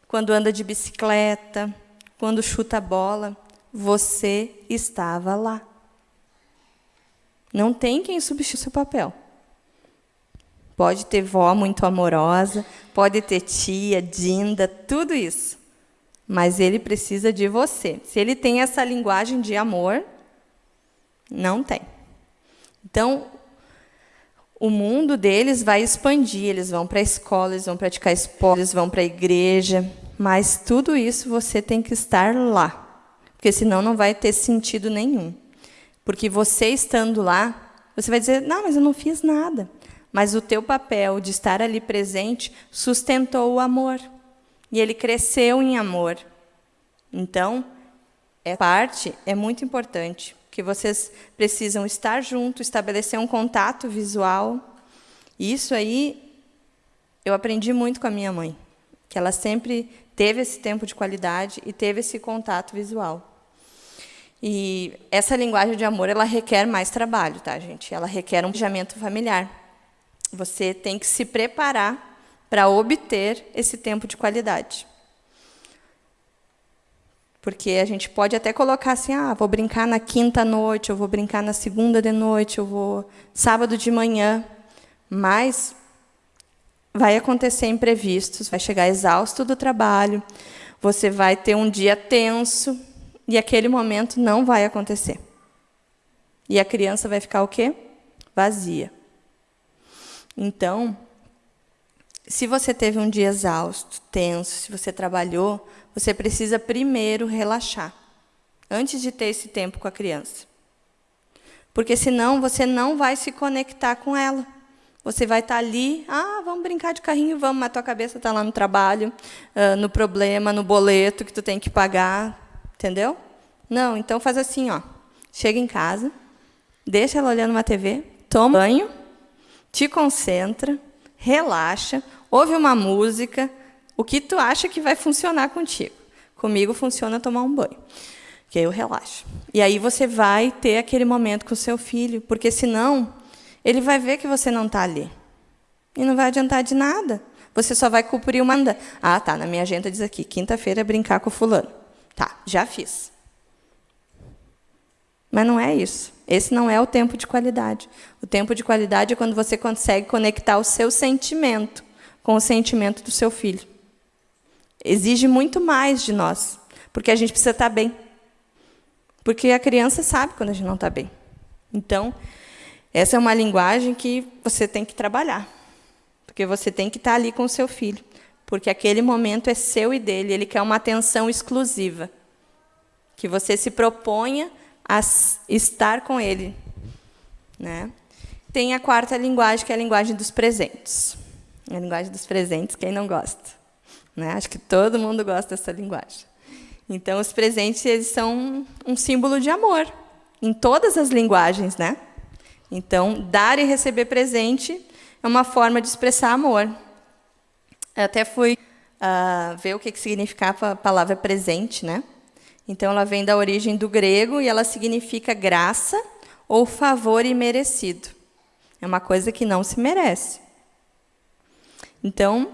quando anda de bicicleta, quando chuta a bola, você estava lá. Não tem quem substitua seu papel. Pode ter vó muito amorosa, pode ter tia, dinda, tudo isso mas ele precisa de você. Se ele tem essa linguagem de amor, não tem. Então, o mundo deles vai expandir, eles vão para a escola, eles vão praticar esporte, eles vão para a igreja, mas tudo isso você tem que estar lá, porque senão não vai ter sentido nenhum. Porque você estando lá, você vai dizer: "Não, mas eu não fiz nada". Mas o teu papel de estar ali presente sustentou o amor. E ele cresceu em amor. Então, essa parte é muito importante, que vocês precisam estar juntos, estabelecer um contato visual. Isso aí eu aprendi muito com a minha mãe, que ela sempre teve esse tempo de qualidade e teve esse contato visual. E essa linguagem de amor, ela requer mais trabalho, tá, gente? Ela requer um planejamento familiar. Você tem que se preparar para obter esse tempo de qualidade. Porque a gente pode até colocar assim, ah, vou brincar na quinta noite, eu vou brincar na segunda de noite, eu vou sábado de manhã. Mas vai acontecer imprevistos, vai chegar exausto do trabalho, você vai ter um dia tenso e aquele momento não vai acontecer. E a criança vai ficar o quê? Vazia. Então, se você teve um dia exausto, tenso, se você trabalhou, você precisa primeiro relaxar, antes de ter esse tempo com a criança. Porque senão você não vai se conectar com ela. Você vai estar ali, ah, vamos brincar de carrinho, vamos, mas tua cabeça está lá no trabalho, uh, no problema, no boleto que tu tem que pagar, entendeu? Não, então faz assim, ó. Chega em casa, deixa ela olhando uma TV, toma banho, te concentra, relaxa, ouve uma música, o que tu acha que vai funcionar contigo. Comigo funciona tomar um banho, que aí eu relaxo. E aí você vai ter aquele momento com o seu filho, porque senão ele vai ver que você não está ali. E não vai adiantar de nada. Você só vai cumprir uma... Ah, tá, na minha agenda diz aqui, quinta-feira é brincar com fulano. Tá, já fiz. Mas não é isso. Esse não é o tempo de qualidade. O tempo de qualidade é quando você consegue conectar o seu sentimento com o sentimento do seu filho. Exige muito mais de nós, porque a gente precisa estar bem. Porque a criança sabe quando a gente não está bem. Então, essa é uma linguagem que você tem que trabalhar, porque você tem que estar ali com o seu filho, porque aquele momento é seu e dele, ele quer uma atenção exclusiva, que você se proponha a estar com ele. Né? Tem a quarta linguagem, que é a linguagem dos presentes. A linguagem dos presentes, quem não gosta? Né? Acho que todo mundo gosta dessa linguagem. Então, os presentes eles são um símbolo de amor, em todas as linguagens, né? Então, dar e receber presente é uma forma de expressar amor. Eu até fui uh, ver o que, que significava a palavra presente. Né? Então, ela vem da origem do grego e ela significa graça ou favor imerecido. É uma coisa que não se merece. Então,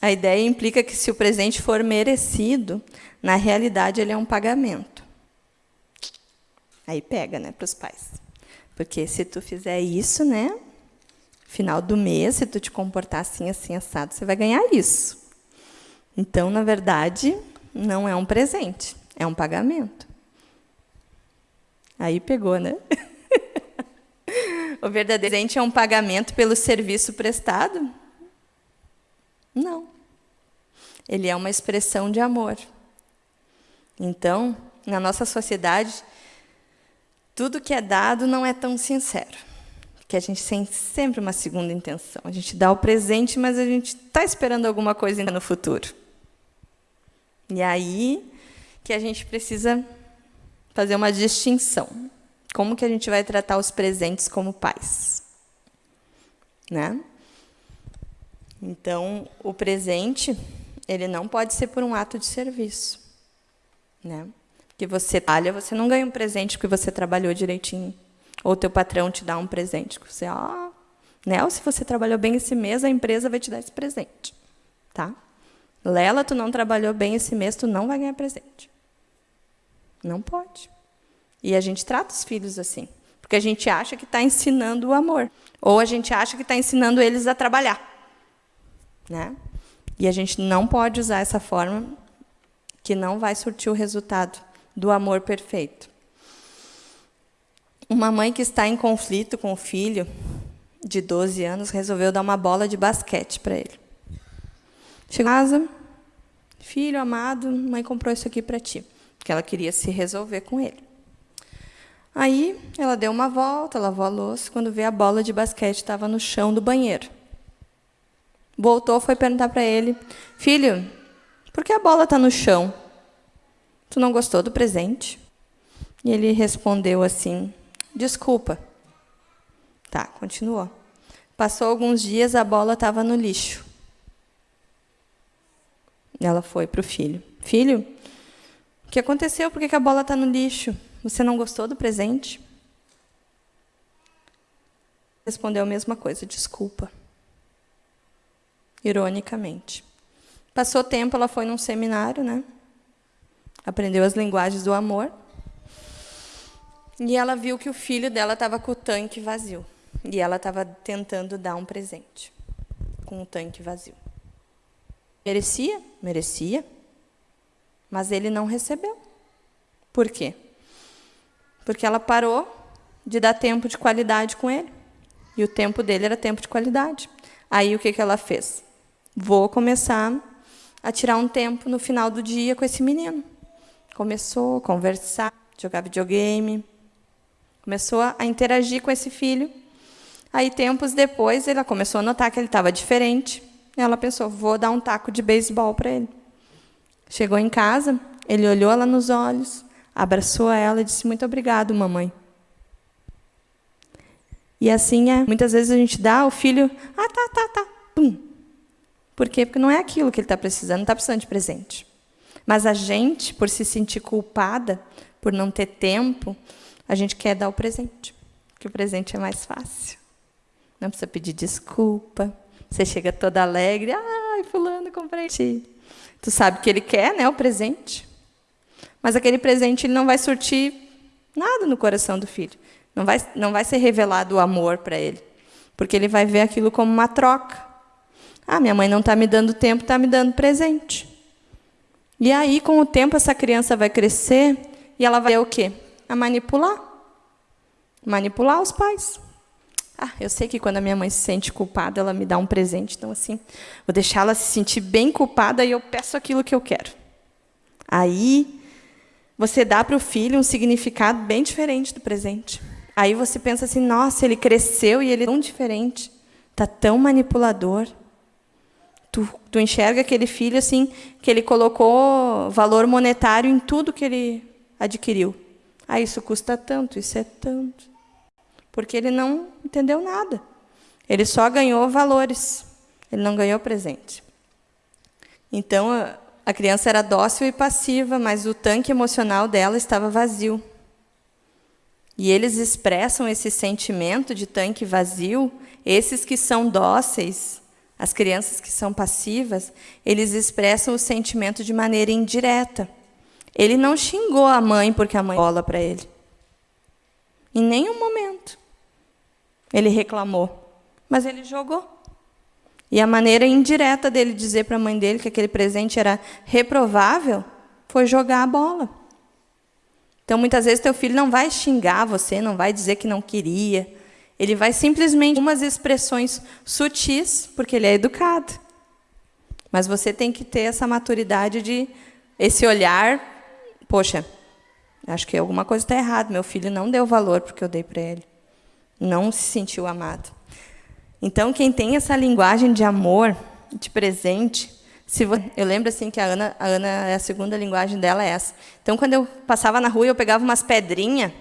a ideia implica que se o presente for merecido, na realidade ele é um pagamento. Aí pega, né, para os pais. Porque se tu fizer isso, né? Final do mês, se tu te comportar assim, assim, assado, você vai ganhar isso. Então, na verdade, não é um presente, é um pagamento. Aí pegou, né? o verdadeiro presente é um pagamento pelo serviço prestado? Não. Ele é uma expressão de amor. Então, na nossa sociedade, tudo que é dado não é tão sincero. Porque a gente tem sempre uma segunda intenção. A gente dá o presente, mas a gente está esperando alguma coisa ainda no futuro. E aí que a gente precisa fazer uma distinção. Como que a gente vai tratar os presentes como pais? Né? Então, o presente, ele não pode ser por um ato de serviço. Né? que você trabalha, você não ganha um presente porque você trabalhou direitinho. Ou teu patrão te dá um presente. Que você, ah, né? Ou se você trabalhou bem esse mês, a empresa vai te dar esse presente. Tá? Lela, tu não trabalhou bem esse mês, tu não vai ganhar presente. Não pode. E a gente trata os filhos assim. Porque a gente acha que está ensinando o amor. Ou a gente acha que está ensinando eles a trabalhar. Né? E a gente não pode usar essa forma que não vai surtir o resultado do amor perfeito. Uma mãe que está em conflito com o filho de 12 anos resolveu dar uma bola de basquete para ele. Chegou em casa, filho amado, mãe comprou isso aqui para ti, porque ela queria se resolver com ele. Aí ela deu uma volta, lavou a louça, quando vê a bola de basquete estava no chão do banheiro. Voltou, foi perguntar para ele, filho, por que a bola está no chão? Tu não gostou do presente? E ele respondeu assim: Desculpa. Tá, continuou. Passou alguns dias, a bola estava no lixo. Ela foi para o filho: Filho, o que aconteceu? Por que a bola está no lixo? Você não gostou do presente? Respondeu a mesma coisa: Desculpa. Ironicamente. Passou tempo, ela foi num seminário, né? aprendeu as linguagens do amor. E ela viu que o filho dela estava com o tanque vazio. E ela estava tentando dar um presente com o tanque vazio. Merecia? Merecia. Mas ele não recebeu. Por quê? Porque ela parou de dar tempo de qualidade com ele. E o tempo dele era tempo de qualidade. Aí o que, que ela fez? Vou começar a tirar um tempo no final do dia com esse menino. Começou a conversar, jogar videogame, começou a interagir com esse filho. Aí, tempos depois, ela começou a notar que ele estava diferente. Ela pensou, vou dar um taco de beisebol para ele. Chegou em casa, ele olhou ela nos olhos, abraçou ela e disse, muito obrigado, mamãe. E assim é. Muitas vezes a gente dá, o filho, ah, tá, tá, tá, pum, por quê? Porque não é aquilo que ele está precisando, não está precisando de presente. Mas a gente, por se sentir culpada, por não ter tempo, a gente quer dar o presente, porque o presente é mais fácil. Não precisa pedir desculpa. Você chega toda alegre, ai, fulano, comprei ti. Tu sabe que ele quer, né, o presente. Mas aquele presente ele não vai surtir nada no coração do filho. Não vai, não vai ser revelado o amor para ele, porque ele vai ver aquilo como uma troca. Ah, minha mãe não está me dando tempo, está me dando presente. E aí, com o tempo, essa criança vai crescer e ela vai o quê? A manipular. Manipular os pais. Ah, eu sei que quando a minha mãe se sente culpada, ela me dá um presente. Então, assim, vou deixar ela se sentir bem culpada e eu peço aquilo que eu quero. Aí, você dá para o filho um significado bem diferente do presente. Aí você pensa assim, nossa, ele cresceu e ele é tão diferente. Está tão manipulador. Tu, tu enxerga aquele filho assim, que ele colocou valor monetário em tudo que ele adquiriu. Ah, isso custa tanto, isso é tanto. Porque ele não entendeu nada. Ele só ganhou valores. Ele não ganhou presente. Então, a criança era dócil e passiva, mas o tanque emocional dela estava vazio. E eles expressam esse sentimento de tanque vazio, esses que são dóceis, as crianças que são passivas, eles expressam o sentimento de maneira indireta. Ele não xingou a mãe porque a mãe bola para ele. Em nenhum momento. Ele reclamou, mas ele jogou. E a maneira indireta dele dizer para a mãe dele que aquele presente era reprovável foi jogar a bola. Então, muitas vezes, teu filho não vai xingar você, não vai dizer que não queria, ele vai simplesmente umas expressões sutis, porque ele é educado. Mas você tem que ter essa maturidade de esse olhar, poxa, acho que alguma coisa está errada. Meu filho não deu valor porque eu dei para ele. Não se sentiu amado. Então, quem tem essa linguagem de amor, de presente, se você, eu lembro assim que a Ana, a Ana, a segunda linguagem dela é essa. Então, quando eu passava na rua, eu pegava umas pedrinhas,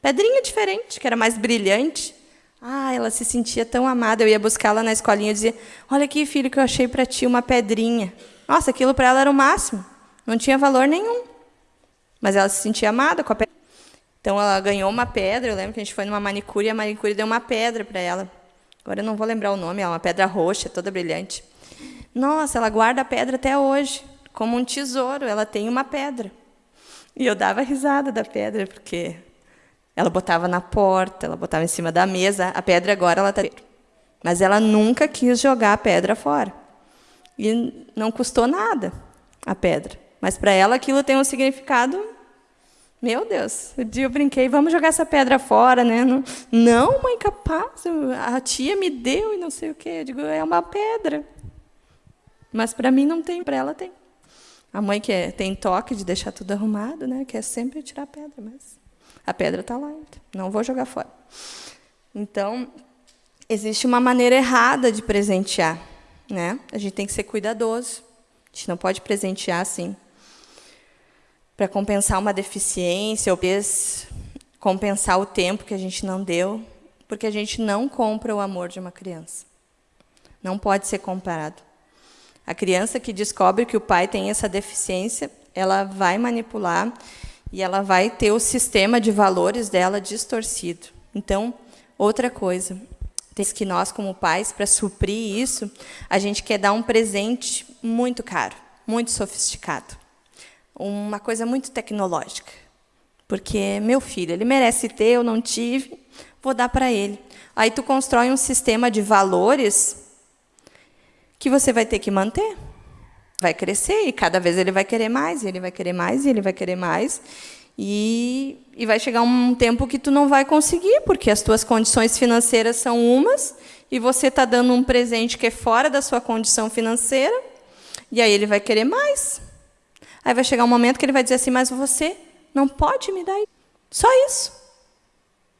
pedrinha diferente, que era mais brilhante, ah, ela se sentia tão amada. Eu ia buscá-la na escolinha e dizia: Olha aqui, filho, que eu achei para ti uma pedrinha. Nossa, aquilo para ela era o máximo. Não tinha valor nenhum. Mas ela se sentia amada com a pedra. Então ela ganhou uma pedra. Eu lembro que a gente foi numa manicure e a manicure deu uma pedra para ela. Agora eu não vou lembrar o nome, é uma pedra roxa, toda brilhante. Nossa, ela guarda a pedra até hoje, como um tesouro. Ela tem uma pedra. E eu dava risada da pedra, porque ela botava na porta, ela botava em cima da mesa. A pedra agora ela está. Mas ela nunca quis jogar a pedra fora. E não custou nada a pedra. Mas para ela aquilo tem um significado. Meu Deus, o dia eu brinquei, vamos jogar essa pedra fora, né? Não, não mãe, capaz, a tia me deu e não sei o quê. Eu digo, é uma pedra. Mas para mim não tem, para ela tem. A mãe que é, tem toque de deixar tudo arrumado, né? Quer sempre tirar a pedra, mas a pedra está lá, não vou jogar fora. Então, existe uma maneira errada de presentear. Né? A gente tem que ser cuidadoso. A gente não pode presentear assim para compensar uma deficiência ou compensar o tempo que a gente não deu, porque a gente não compra o amor de uma criança. Não pode ser comparado. A criança que descobre que o pai tem essa deficiência, ela vai manipular e ela vai ter o sistema de valores dela distorcido. Então, outra coisa, tem que nós, como pais, para suprir isso, a gente quer dar um presente muito caro, muito sofisticado. uma coisa muito tecnológica. Porque meu filho, ele merece ter, eu não tive, vou dar para ele. Aí tu constrói um sistema de valores que você vai ter que manter. Vai crescer e cada vez ele vai querer mais, e ele vai querer mais, e ele vai querer mais. E, e vai chegar um tempo que tu não vai conseguir, porque as tuas condições financeiras são umas, e você está dando um presente que é fora da sua condição financeira, e aí ele vai querer mais. Aí vai chegar um momento que ele vai dizer assim, mas você não pode me dar. Só isso.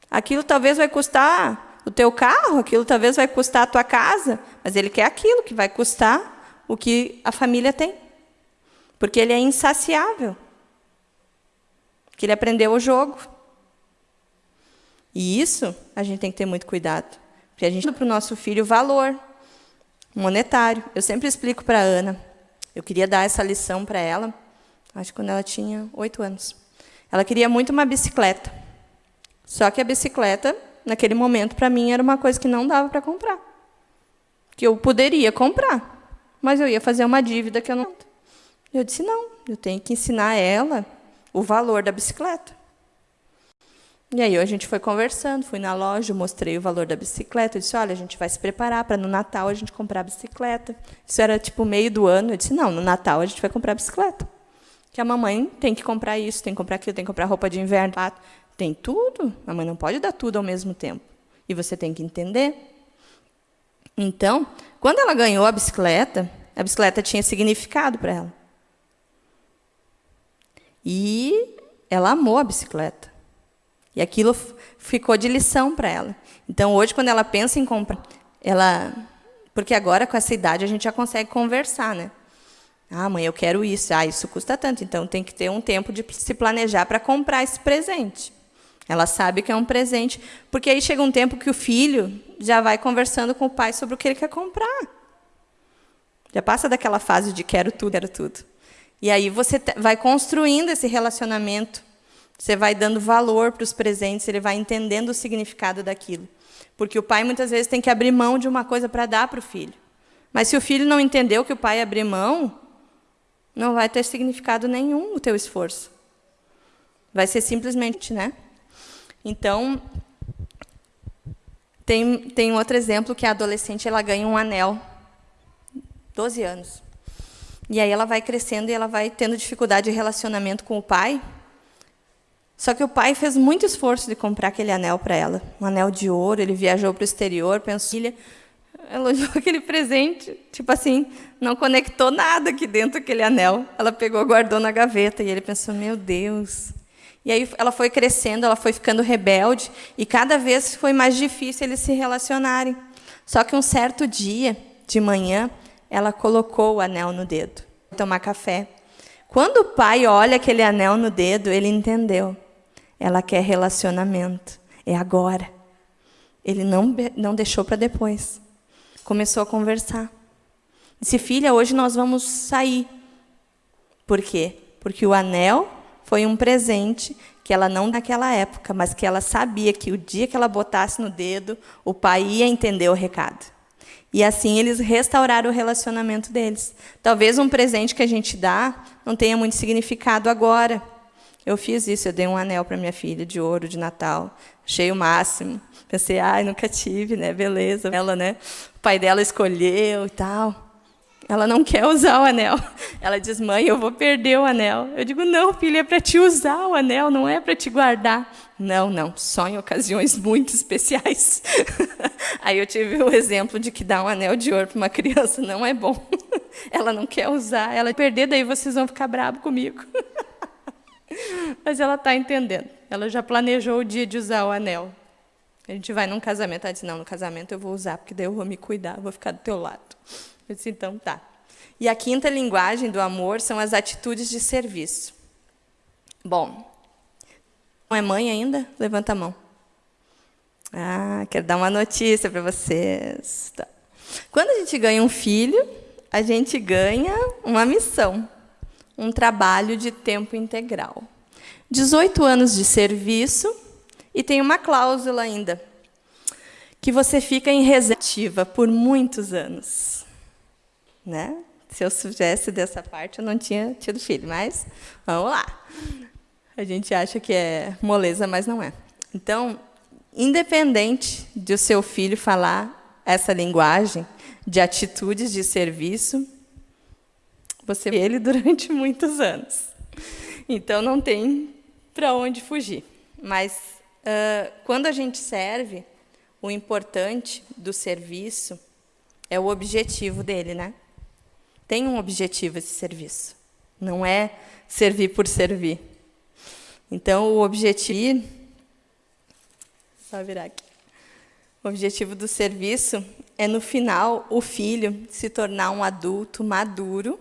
Aquilo talvez vai custar o teu carro, aquilo talvez vai custar a tua casa, mas ele quer aquilo que vai custar o que a família tem. Porque ele é insaciável. Que ele aprendeu o jogo. E isso a gente tem que ter muito cuidado. Porque a gente dá para o nosso filho valor monetário. Eu sempre explico para a Ana. Eu queria dar essa lição para ela, acho que quando ela tinha oito anos. Ela queria muito uma bicicleta. Só que a bicicleta, naquele momento, para mim, era uma coisa que não dava para comprar. Que eu poderia comprar, mas eu ia fazer uma dívida que eu não. Eu disse: não, eu tenho que ensinar ela o valor da bicicleta. E aí a gente foi conversando, fui na loja, mostrei o valor da bicicleta, eu disse, olha, a gente vai se preparar para no Natal a gente comprar a bicicleta. Isso era tipo meio do ano, eu disse, não, no Natal a gente vai comprar a bicicleta. Que a mamãe tem que comprar isso, tem que comprar aquilo, tem que comprar roupa de inverno, tem tudo. A mãe não pode dar tudo ao mesmo tempo. E você tem que entender. Então, quando ela ganhou a bicicleta, a bicicleta tinha significado para ela. E ela amou a bicicleta. E aquilo ficou de lição para ela. Então, hoje, quando ela pensa em comprar, ela. Porque agora, com essa idade, a gente já consegue conversar, né? Ah, mãe, eu quero isso. Ah, isso custa tanto. Então, tem que ter um tempo de se planejar para comprar esse presente. Ela sabe que é um presente. Porque aí chega um tempo que o filho já vai conversando com o pai sobre o que ele quer comprar. Já passa daquela fase de quero tudo, quero tudo. E aí você vai construindo esse relacionamento você vai dando valor para os presentes, ele vai entendendo o significado daquilo. Porque o pai muitas vezes tem que abrir mão de uma coisa para dar para o filho. Mas se o filho não entendeu que o pai abriu mão, não vai ter significado nenhum o teu esforço. Vai ser simplesmente, né? Então, tem, tem outro exemplo que a adolescente ela ganha um anel, 12 anos. E aí ela vai crescendo e ela vai tendo dificuldade de relacionamento com o pai, só que o pai fez muito esforço de comprar aquele anel para ela, um anel de ouro. Ele viajou para o exterior, pensou, elogiou aquele presente, tipo assim, não conectou nada aqui dentro daquele anel. Ela pegou, guardou na gaveta e ele pensou, meu Deus. E aí ela foi crescendo, ela foi ficando rebelde e cada vez foi mais difícil eles se relacionarem. Só que um certo dia, de manhã, ela colocou o anel no dedo, tomar café. Quando o pai olha aquele anel no dedo, ele entendeu. Ela quer relacionamento. É agora. Ele não, não deixou para depois. Começou a conversar. Disse, filha, hoje nós vamos sair. Por quê? Porque o anel foi um presente que ela não naquela época, mas que ela sabia que o dia que ela botasse no dedo, o pai ia entender o recado. E assim eles restauraram o relacionamento deles. Talvez um presente que a gente dá não tenha muito significado agora, eu fiz isso, eu dei um anel para minha filha de ouro de Natal, achei o máximo. Pensei, ai, nunca tive, né? Beleza. Ela, né? O pai dela escolheu e tal. Ela não quer usar o anel. Ela diz, mãe, eu vou perder o anel. Eu digo, não, filha, é para te usar o anel, não é para te guardar. Não, não, só em ocasiões muito especiais. Aí eu tive o exemplo de que dar um anel de ouro para uma criança não é bom. Ela não quer usar, ela perder, daí vocês vão ficar bravos comigo. Mas ela está entendendo. Ela já planejou o dia de usar o anel. A gente vai num casamento, ela disse, não, no casamento eu vou usar, porque daí eu vou me cuidar, vou ficar do teu lado. Eu disse, então tá. E a quinta linguagem do amor são as atitudes de serviço. Bom, não é mãe ainda? Levanta a mão. Ah, quero dar uma notícia para vocês. Tá. Quando a gente ganha um filho, a gente ganha uma missão um trabalho de tempo integral. 18 anos de serviço e tem uma cláusula ainda, que você fica em reserva por muitos anos. Né? Se eu soubesse dessa parte, eu não tinha tido filho, mas vamos lá. A gente acha que é moleza, mas não é. Então, independente de o seu filho falar essa linguagem de atitudes de serviço, você vê ele durante muitos anos. Então, não tem para onde fugir. Mas, uh, quando a gente serve, o importante do serviço é o objetivo dele, né? Tem um objetivo esse serviço. Não é servir por servir. Então, o objetivo... Só virar aqui. O objetivo do serviço é, no final, o filho se tornar um adulto maduro,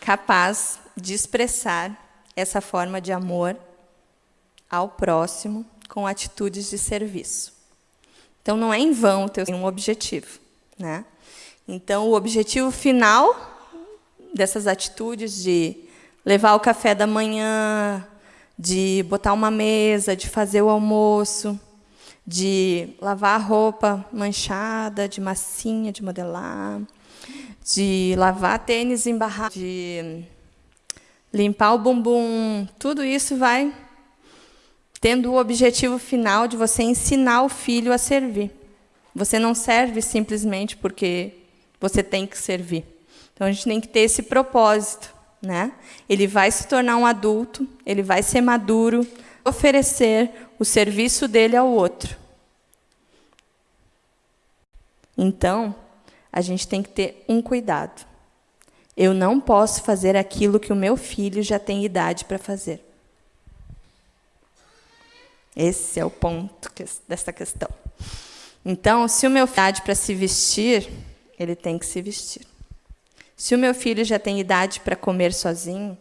capaz de expressar essa forma de amor ao próximo com atitudes de serviço. Então, não é em vão ter um objetivo. Né? Então, o objetivo final dessas atitudes de levar o café da manhã, de botar uma mesa, de fazer o almoço, de lavar a roupa manchada, de massinha, de modelar, de lavar tênis embarrado, de limpar o bumbum, tudo isso vai tendo o objetivo final de você ensinar o filho a servir. Você não serve simplesmente porque você tem que servir. Então, a gente tem que ter esse propósito. Né? Ele vai se tornar um adulto, ele vai ser maduro, oferecer o serviço dele ao outro. Então, a gente tem que ter um cuidado. Eu não posso fazer aquilo que o meu filho já tem idade para fazer. Esse é o ponto dessa questão. Então, se o meu filho tem idade para se vestir, ele tem que se vestir. Se o meu filho já tem idade para comer sozinho,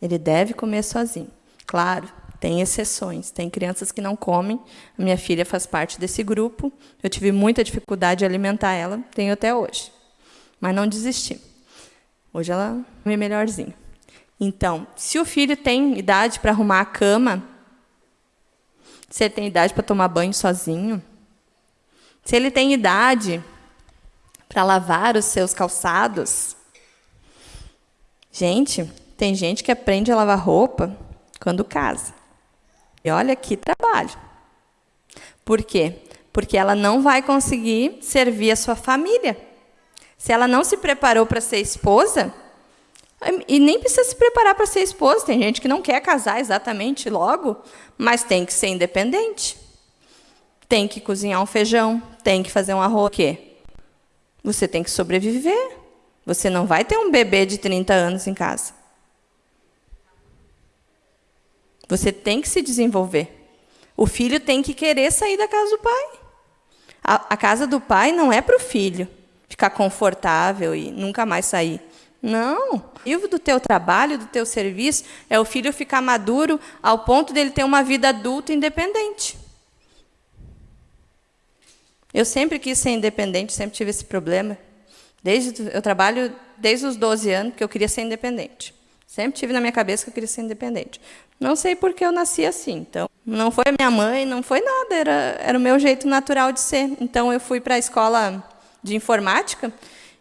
ele deve comer sozinho. Claro, tem exceções. Tem crianças que não comem. A minha filha faz parte desse grupo. Eu tive muita dificuldade de alimentar ela, tenho até hoje. Mas não desisti. Hoje ela é melhorzinha. Então, se o filho tem idade para arrumar a cama, se ele tem idade para tomar banho sozinho, se ele tem idade para lavar os seus calçados. Gente, tem gente que aprende a lavar roupa quando casa. E olha que trabalho. Por quê? Porque ela não vai conseguir servir a sua família. Se ela não se preparou para ser esposa, e nem precisa se preparar para ser esposa. Tem gente que não quer casar exatamente logo, mas tem que ser independente. Tem que cozinhar um feijão, tem que fazer um arroz. O quê? Você tem que sobreviver. Você não vai ter um bebê de 30 anos em casa. Você tem que se desenvolver. O filho tem que querer sair da casa do pai. A, a casa do pai não é para o filho ficar confortável e nunca mais sair. Não. O objetivo do teu trabalho, do teu serviço, é o filho ficar maduro ao ponto dele ter uma vida adulta independente. Eu sempre quis ser independente, sempre tive esse problema. Desde eu trabalho desde os 12 anos que eu queria ser independente. Sempre tive na minha cabeça que eu queria ser independente. Não sei porque eu nasci assim. Então, não foi minha mãe, não foi nada, era, era o meu jeito natural de ser. Então, eu fui para a escola de informática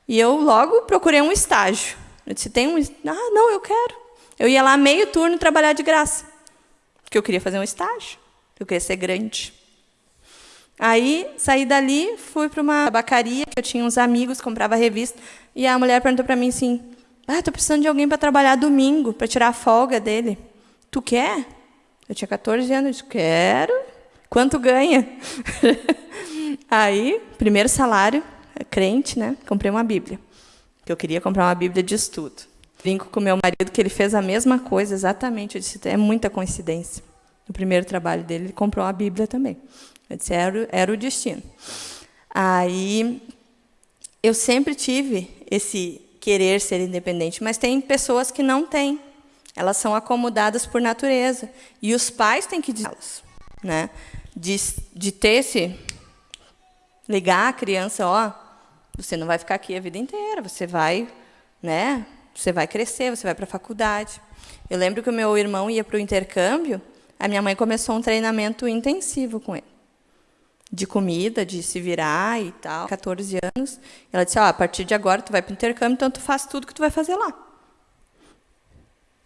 e eu logo procurei um estágio. Eu disse, tem um... Ah, não, eu quero. Eu ia lá meio turno trabalhar de graça. Porque eu queria fazer um estágio. Eu queria ser grande. Aí, saí dali, fui para uma tabacaria, que eu tinha uns amigos, comprava revista, e a mulher perguntou para mim assim, ah, estou precisando de alguém para trabalhar domingo, para tirar a folga dele. Tu quer? Eu tinha 14 anos, eu disse, quero. Quanto ganha? Aí, primeiro salário, crente, né? Comprei uma Bíblia. Que eu queria comprar uma Bíblia de estudo. Brinco com meu marido que ele fez a mesma coisa, exatamente. Eu disse, é muita coincidência. No primeiro trabalho dele, ele comprou uma Bíblia também. Eu disse, era, era o destino. Aí, eu sempre tive esse querer ser independente, mas tem pessoas que não têm. Elas são acomodadas por natureza. E os pais têm que dizê-las. Né? De, de ter esse ligar a criança, ó, você não vai ficar aqui a vida inteira, você vai, né? Você vai crescer, você vai para a faculdade. Eu lembro que o meu irmão ia para o intercâmbio, a minha mãe começou um treinamento intensivo com ele. De comida, de se virar e tal, 14 anos. Ela disse: ah, a partir de agora tu vai para o intercâmbio, então tu faz tudo que tu vai fazer lá.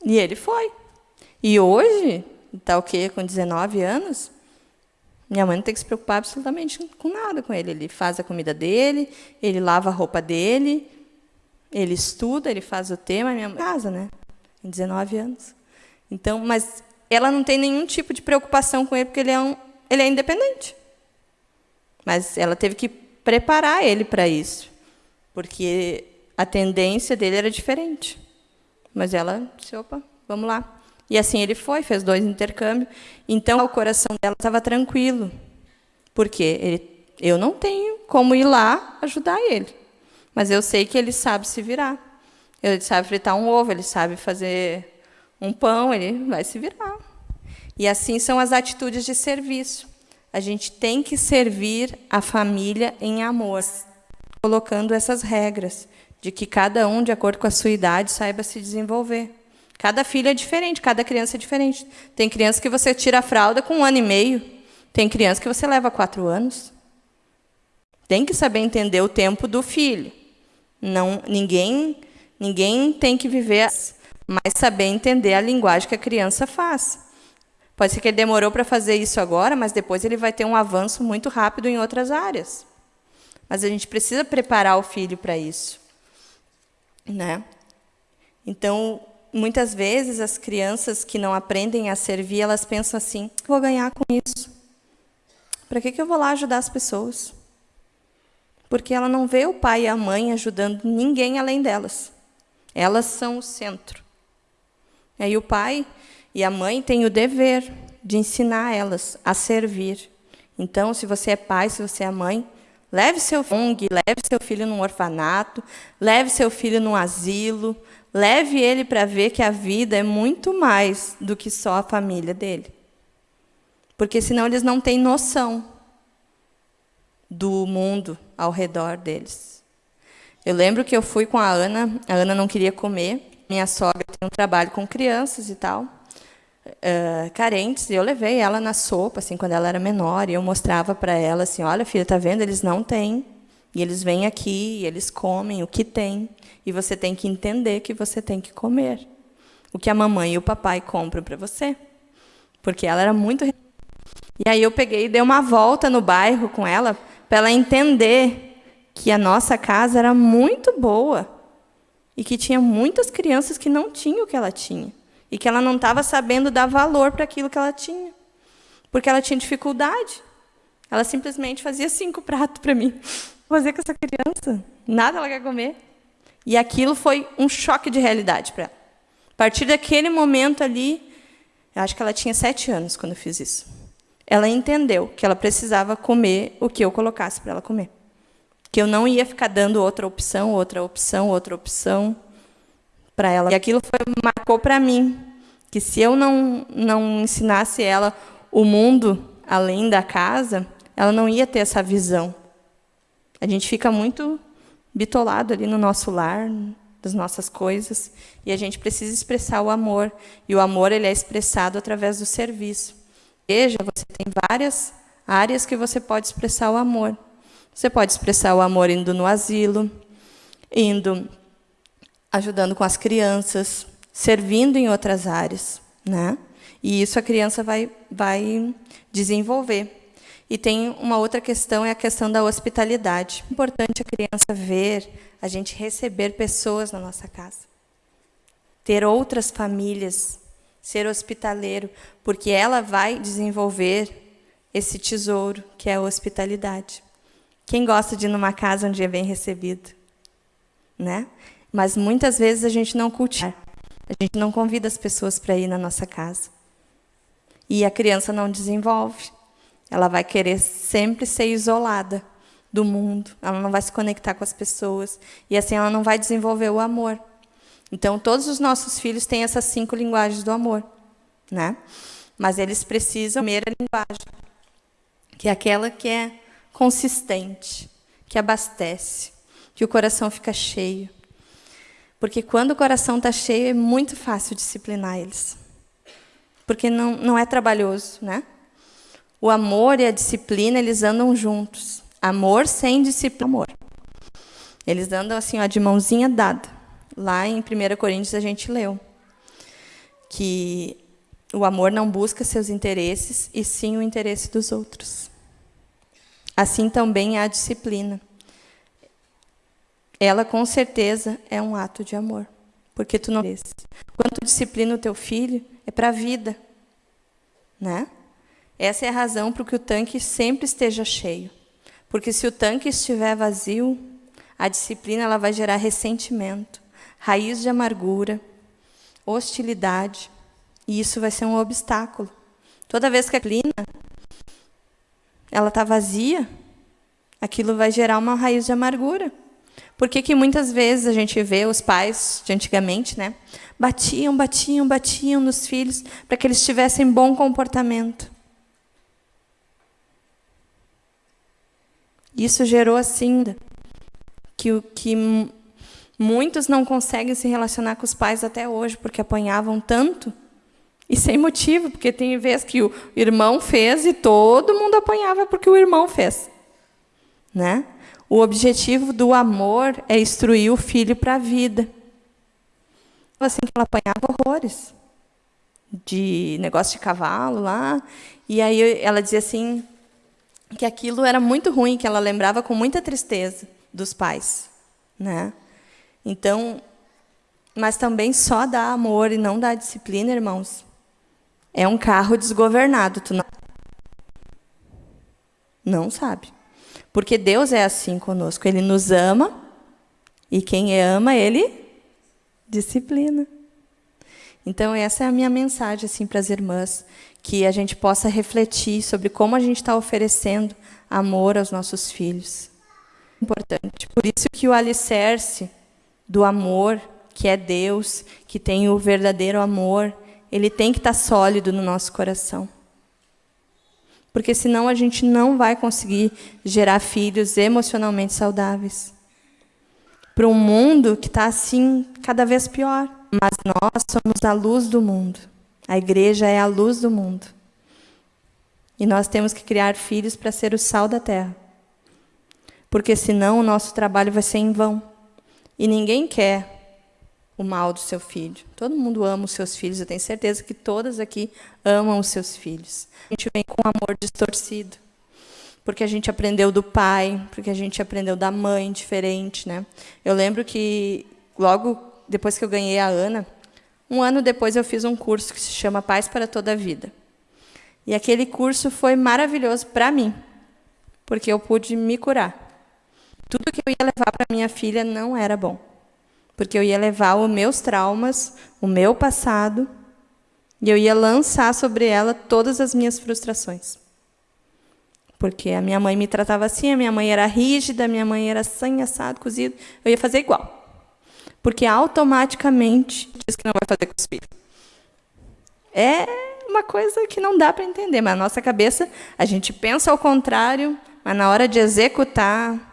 E ele foi. E hoje, está o quê? Com 19 anos, minha mãe não tem que se preocupar absolutamente com nada com ele. Ele faz a comida dele, ele lava a roupa dele, ele estuda, ele faz o tema, minha mãe casa, né? Em 19 anos. Então, mas ela não tem nenhum tipo de preocupação com ele porque ele é um, ele é independente. Mas ela teve que preparar ele para isso, porque a tendência dele era diferente. Mas ela disse, opa, vamos lá. E assim ele foi, fez dois intercâmbios. Então, o coração dela estava tranquilo. Porque ele, eu não tenho como ir lá ajudar ele. Mas eu sei que ele sabe se virar. Ele sabe fritar um ovo, ele sabe fazer um pão, ele vai se virar. E assim são as atitudes de serviço. A gente tem que servir a família em amor, colocando essas regras de que cada um, de acordo com a sua idade, saiba se desenvolver. Cada filho é diferente, cada criança é diferente. Tem criança que você tira a fralda com um ano e meio, tem criança que você leva quatro anos. Tem que saber entender o tempo do filho. Não, ninguém, ninguém tem que viver, mas saber entender a linguagem que a criança faz. Pode ser que ele demorou para fazer isso agora, mas depois ele vai ter um avanço muito rápido em outras áreas. Mas a gente precisa preparar o filho para isso. Né? Então, muitas vezes as crianças que não aprendem a servir, elas pensam assim: vou ganhar com isso. Para que, que eu vou lá ajudar as pessoas? Porque ela não vê o pai e a mãe ajudando ninguém além delas. Elas são o centro. E aí o pai e a mãe têm o dever de ensinar elas a servir. Então, se você é pai, se você é mãe, leve seu ONG, leve seu filho num orfanato, leve seu filho num asilo, Leve ele para ver que a vida é muito mais do que só a família dele. Porque senão eles não têm noção do mundo ao redor deles. Eu lembro que eu fui com a Ana, a Ana não queria comer, minha sogra tem um trabalho com crianças e tal, uh, carentes, e eu levei ela na sopa, assim, quando ela era menor, e eu mostrava para ela assim, olha, filha, tá vendo? Eles não têm, e eles vêm aqui, e eles comem o que tem. E você tem que entender que você tem que comer o que a mamãe e o papai compram para você. Porque ela era muito. E aí eu peguei e dei uma volta no bairro com ela para ela entender que a nossa casa era muito boa e que tinha muitas crianças que não tinham o que ela tinha e que ela não estava sabendo dar valor para aquilo que ela tinha, porque ela tinha dificuldade. Ela simplesmente fazia cinco pratos para mim. Fazer com essa criança? Nada ela quer comer. E aquilo foi um choque de realidade para ela. A partir daquele momento ali, eu acho que ela tinha sete anos quando eu fiz isso. Ela entendeu que ela precisava comer o que eu colocasse para ela comer. Que eu não ia ficar dando outra opção, outra opção, outra opção para ela. E aquilo foi, marcou para mim que se eu não, não ensinasse ela o mundo além da casa, ela não ia ter essa visão. A gente fica muito bitolado ali no nosso lar, das nossas coisas, e a gente precisa expressar o amor, e o amor ele é expressado através do serviço. Veja, você tem várias áreas que você pode expressar o amor. Você pode expressar o amor indo no asilo, indo ajudando com as crianças, servindo em outras áreas, né? E isso a criança vai vai desenvolver. E tem uma outra questão, é a questão da hospitalidade. É importante a criança ver, a gente receber pessoas na nossa casa. Ter outras famílias, ser hospitaleiro, porque ela vai desenvolver esse tesouro, que é a hospitalidade. Quem gosta de ir numa casa onde é bem recebido? Né? Mas muitas vezes a gente não cultiva. A gente não convida as pessoas para ir na nossa casa. E a criança não desenvolve. Ela vai querer sempre ser isolada do mundo, ela não vai se conectar com as pessoas, e assim ela não vai desenvolver o amor. Então, todos os nossos filhos têm essas cinco linguagens do amor, né? Mas eles precisam da primeira linguagem, que é aquela que é consistente, que abastece, que o coração fica cheio. Porque quando o coração está cheio, é muito fácil disciplinar eles. Porque não, não é trabalhoso, né? O amor e a disciplina, eles andam juntos. Amor sem disciplina, amor. Eles andam assim, ó, de mãozinha dada. Lá em 1 Coríntios a gente leu que o amor não busca seus interesses, e sim o interesse dos outros. Assim também é a disciplina. Ela, com certeza, é um ato de amor. Porque tu não... Quando tu disciplina o teu filho, é para a vida. Né? Essa é a razão para que o tanque sempre esteja cheio. Porque se o tanque estiver vazio, a disciplina ela vai gerar ressentimento, raiz de amargura, hostilidade, e isso vai ser um obstáculo. Toda vez que a disciplina ela está vazia, aquilo vai gerar uma raiz de amargura. Por que, que muitas vezes a gente vê os pais de antigamente, né, batiam, batiam, batiam nos filhos para que eles tivessem bom comportamento? Isso gerou assim que, que muitos não conseguem se relacionar com os pais até hoje porque apanhavam tanto e sem motivo, porque tem vezes que o irmão fez e todo mundo apanhava porque o irmão fez, né? O objetivo do amor é instruir o filho para a vida. Assim que ela apanhava horrores de negócio de cavalo lá, e aí ela dizia assim que aquilo era muito ruim, que ela lembrava com muita tristeza dos pais, né? Então, mas também só dá amor e não dá disciplina, irmãos. É um carro desgovernado, tu não não sabe. Porque Deus é assim conosco, ele nos ama e quem ama, ele disciplina. Então essa é a minha mensagem assim para as irmãs, que a gente possa refletir sobre como a gente está oferecendo amor aos nossos filhos. Importante. Por isso que o alicerce do amor, que é Deus, que tem o verdadeiro amor, ele tem que estar sólido no nosso coração. Porque senão a gente não vai conseguir gerar filhos emocionalmente saudáveis. Para um mundo que está assim, cada vez pior. Mas nós somos a luz do mundo. A igreja é a luz do mundo. E nós temos que criar filhos para ser o sal da terra. Porque senão o nosso trabalho vai ser em vão. E ninguém quer o mal do seu filho. Todo mundo ama os seus filhos, eu tenho certeza que todas aqui amam os seus filhos. A gente vem com amor distorcido. Porque a gente aprendeu do pai, porque a gente aprendeu da mãe diferente, né? Eu lembro que logo depois que eu ganhei a Ana, um ano depois eu fiz um curso que se chama Paz para toda a Vida. E aquele curso foi maravilhoso para mim, porque eu pude me curar. Tudo que eu ia levar para minha filha não era bom, porque eu ia levar os meus traumas, o meu passado, e eu ia lançar sobre ela todas as minhas frustrações. Porque a minha mãe me tratava assim, a minha mãe era rígida, a minha mãe era sangue assado, cozido, eu ia fazer igual. Porque automaticamente diz que não vai fazer com os filhos. É uma coisa que não dá para entender, mas na nossa cabeça a gente pensa ao contrário, mas na hora de executar,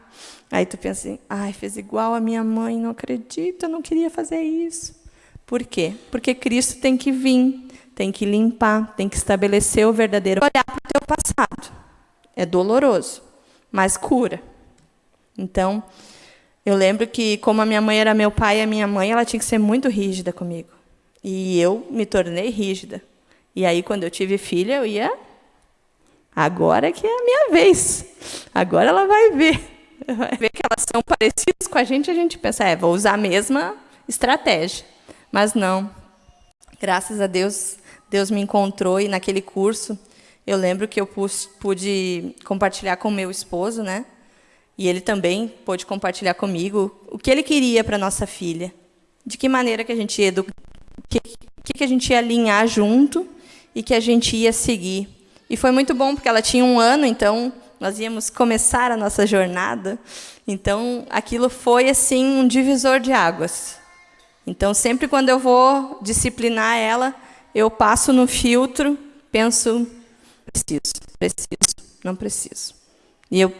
aí tu pensa assim, ai, fez igual a minha mãe, não acredito, eu não queria fazer isso. Por quê? Porque Cristo tem que vir, tem que limpar, tem que estabelecer o verdadeiro olhar para o teu passado. É doloroso, mas cura. Então, eu lembro que, como a minha mãe era meu pai a minha mãe, ela tinha que ser muito rígida comigo. E eu me tornei rígida. E aí, quando eu tive filha, eu ia. Agora que é a minha vez. Agora ela vai ver. Ver que elas são parecidas com a gente, a gente pensa, é, vou usar a mesma estratégia. Mas não. Graças a Deus, Deus me encontrou e naquele curso, eu lembro que eu pude compartilhar com meu esposo, né? E ele também pôde compartilhar comigo o que ele queria para nossa filha. De que maneira que a gente ia educar, que, que a gente ia alinhar junto e que a gente ia seguir. E foi muito bom, porque ela tinha um ano, então nós íamos começar a nossa jornada. Então, aquilo foi assim um divisor de águas. Então, sempre quando eu vou disciplinar ela, eu passo no filtro, penso, preciso, preciso, não preciso. E eu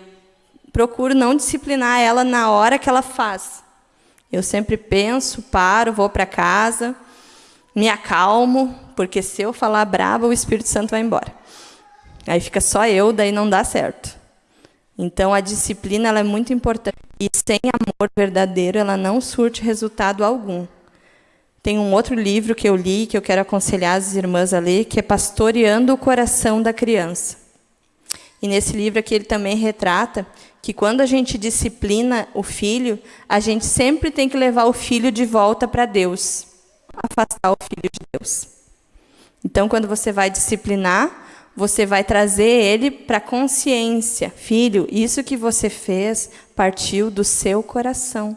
procuro não disciplinar ela na hora que ela faz. Eu sempre penso, paro, vou para casa, me acalmo, porque se eu falar brava, o Espírito Santo vai embora. Aí fica só eu, daí não dá certo. Então a disciplina é muito importante e sem amor verdadeiro ela não surte resultado algum. Tem um outro livro que eu li que eu quero aconselhar as irmãs a ler, que é Pastoreando o Coração da Criança. E nesse livro aqui ele também retrata que quando a gente disciplina o filho, a gente sempre tem que levar o filho de volta para Deus, afastar o filho de Deus. Então, quando você vai disciplinar, você vai trazer ele para a consciência. Filho, isso que você fez partiu do seu coração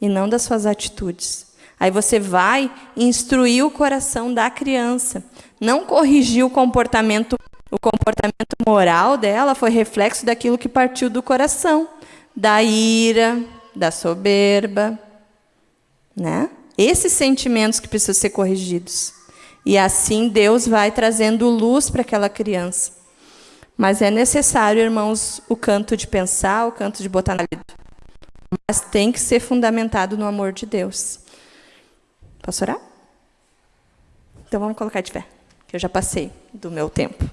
e não das suas atitudes. Aí você vai instruir o coração da criança, não corrigir o comportamento o comportamento moral dela foi reflexo daquilo que partiu do coração, da ira, da soberba, né? Esses sentimentos que precisam ser corrigidos. E assim Deus vai trazendo luz para aquela criança. Mas é necessário, irmãos, o canto de pensar, o canto de botar na vida. Mas tem que ser fundamentado no amor de Deus. Posso orar? Então vamos colocar de pé, que eu já passei do meu tempo.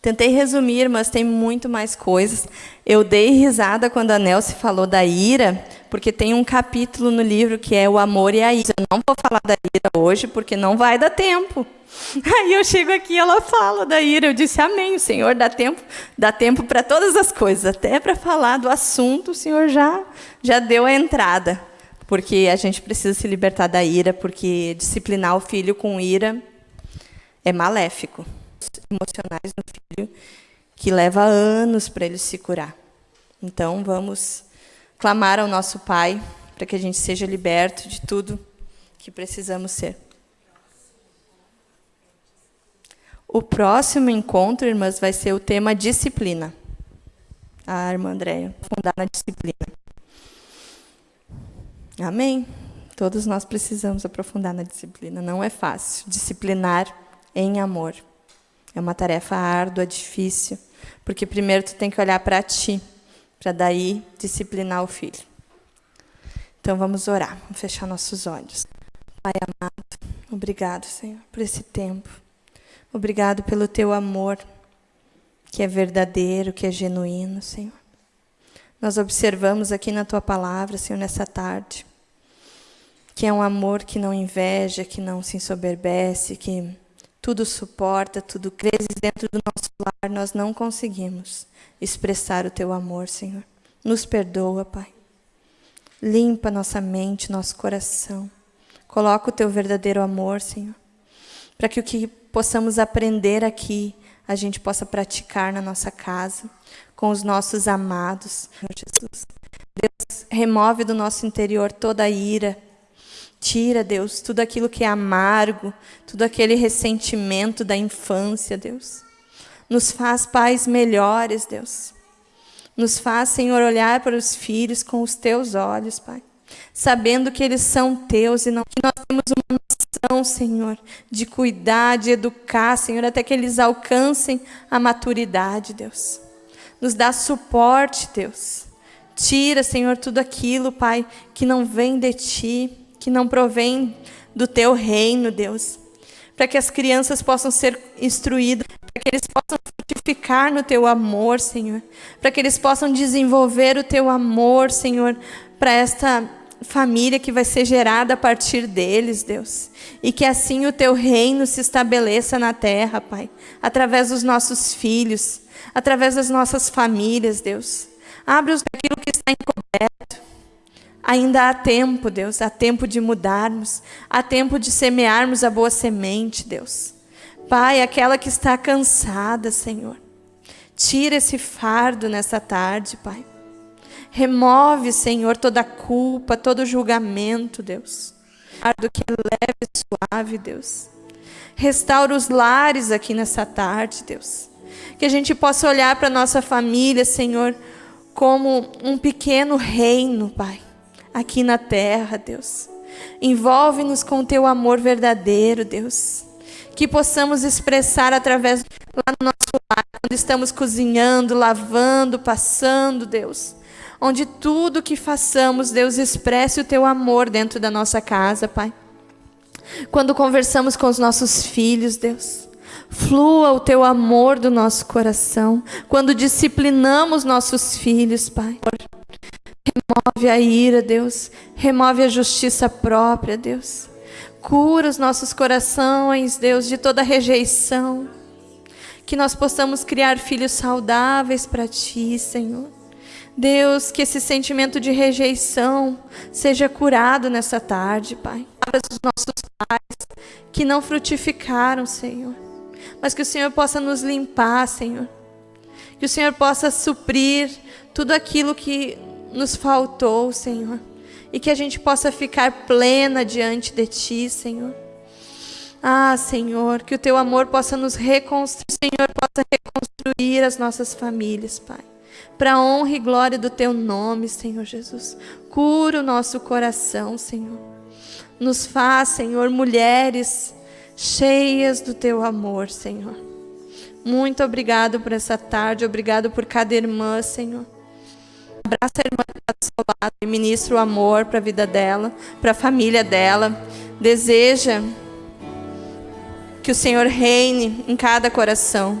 Tentei resumir, mas tem muito mais coisas. Eu dei risada quando a Nelce falou da ira, porque tem um capítulo no livro que é o amor e a ira. Eu não vou falar da ira hoje, porque não vai dar tempo. Aí eu chego aqui e ela fala da ira. Eu disse, amém, o Senhor dá tempo, dá tempo para todas as coisas, até para falar do assunto, o Senhor já, já deu a entrada. Porque a gente precisa se libertar da ira, porque disciplinar o filho com ira é maléfico emocionais no filho que leva anos para ele se curar. Então, vamos clamar ao nosso Pai para que a gente seja liberto de tudo que precisamos ser. O próximo encontro, irmãs, vai ser o tema disciplina. A irmã Andréia, fundar na disciplina. Amém? Todos nós precisamos aprofundar na disciplina. Não é fácil. Disciplinar em amor. É uma tarefa árdua, difícil, porque primeiro tu tem que olhar para ti, para daí disciplinar o filho. Então vamos orar, vamos fechar nossos olhos. Pai amado, obrigado, Senhor, por esse tempo. Obrigado pelo teu amor, que é verdadeiro, que é genuíno, Senhor. Nós observamos aqui na tua palavra, Senhor, nessa tarde, que é um amor que não inveja, que não se ensoberbece, que tudo suporta, tudo crê. Dentro do nosso lar nós não conseguimos expressar o teu amor, Senhor. Nos perdoa, Pai. Limpa nossa mente, nosso coração. Coloca o teu verdadeiro amor, Senhor. Para que o que possamos aprender aqui, a gente possa praticar na nossa casa, com os nossos amados. Senhor Jesus. Deus, remove do nosso interior toda a ira, Tira, Deus, tudo aquilo que é amargo, tudo aquele ressentimento da infância, Deus. Nos faz pais melhores, Deus. Nos faz, Senhor, olhar para os filhos com os teus olhos, Pai. Sabendo que eles são teus e não que nós temos uma missão, Senhor, de cuidar, de educar, Senhor, até que eles alcancem a maturidade, Deus. Nos dá suporte, Deus. Tira, Senhor, tudo aquilo, Pai, que não vem de ti que não provém do teu reino, Deus. Para que as crianças possam ser instruídas, para que eles possam frutificar no teu amor, Senhor. Para que eles possam desenvolver o teu amor, Senhor, para esta família que vai ser gerada a partir deles, Deus. E que assim o teu reino se estabeleça na terra, Pai, através dos nossos filhos, através das nossas famílias, Deus. Abre-os daquilo que está encoberto. Ainda há tempo, Deus, há tempo de mudarmos, há tempo de semearmos a boa semente, Deus. Pai, aquela que está cansada, Senhor, tira esse fardo nessa tarde, Pai. Remove, Senhor, toda culpa, todo julgamento, Deus. Fardo que é leve e suave, Deus. Restaura os lares aqui nessa tarde, Deus. Que a gente possa olhar para nossa família, Senhor, como um pequeno reino, Pai aqui na terra, Deus. Envolve-nos com o teu amor verdadeiro, Deus. Que possamos expressar através lá no nosso lar, quando estamos cozinhando, lavando, passando, Deus. Onde tudo que façamos, Deus, expresse o teu amor dentro da nossa casa, Pai. Quando conversamos com os nossos filhos, Deus. Flua o teu amor do nosso coração quando disciplinamos nossos filhos, Pai. Remove a ira, Deus. Remove a justiça própria, Deus. Cura os nossos corações, Deus, de toda rejeição. Que nós possamos criar filhos saudáveis para Ti, Senhor. Deus, que esse sentimento de rejeição seja curado nessa tarde, Pai. Para os nossos pais que não frutificaram, Senhor. Mas que o Senhor possa nos limpar, Senhor. Que o Senhor possa suprir tudo aquilo que nos faltou, Senhor. E que a gente possa ficar plena diante de Ti, Senhor. Ah, Senhor, que o Teu amor possa nos reconstruir, Senhor, possa reconstruir as nossas famílias, Pai para honra e glória do teu nome, Senhor Jesus. Cura o nosso coração, Senhor. Nos faz, Senhor, mulheres cheias do teu amor, Senhor. Muito obrigado por essa tarde, obrigado por cada irmã, Senhor. Abraça a irmã que está do seu lado e ministra o amor para a vida dela, para a família dela. Deseja que o Senhor reine em cada coração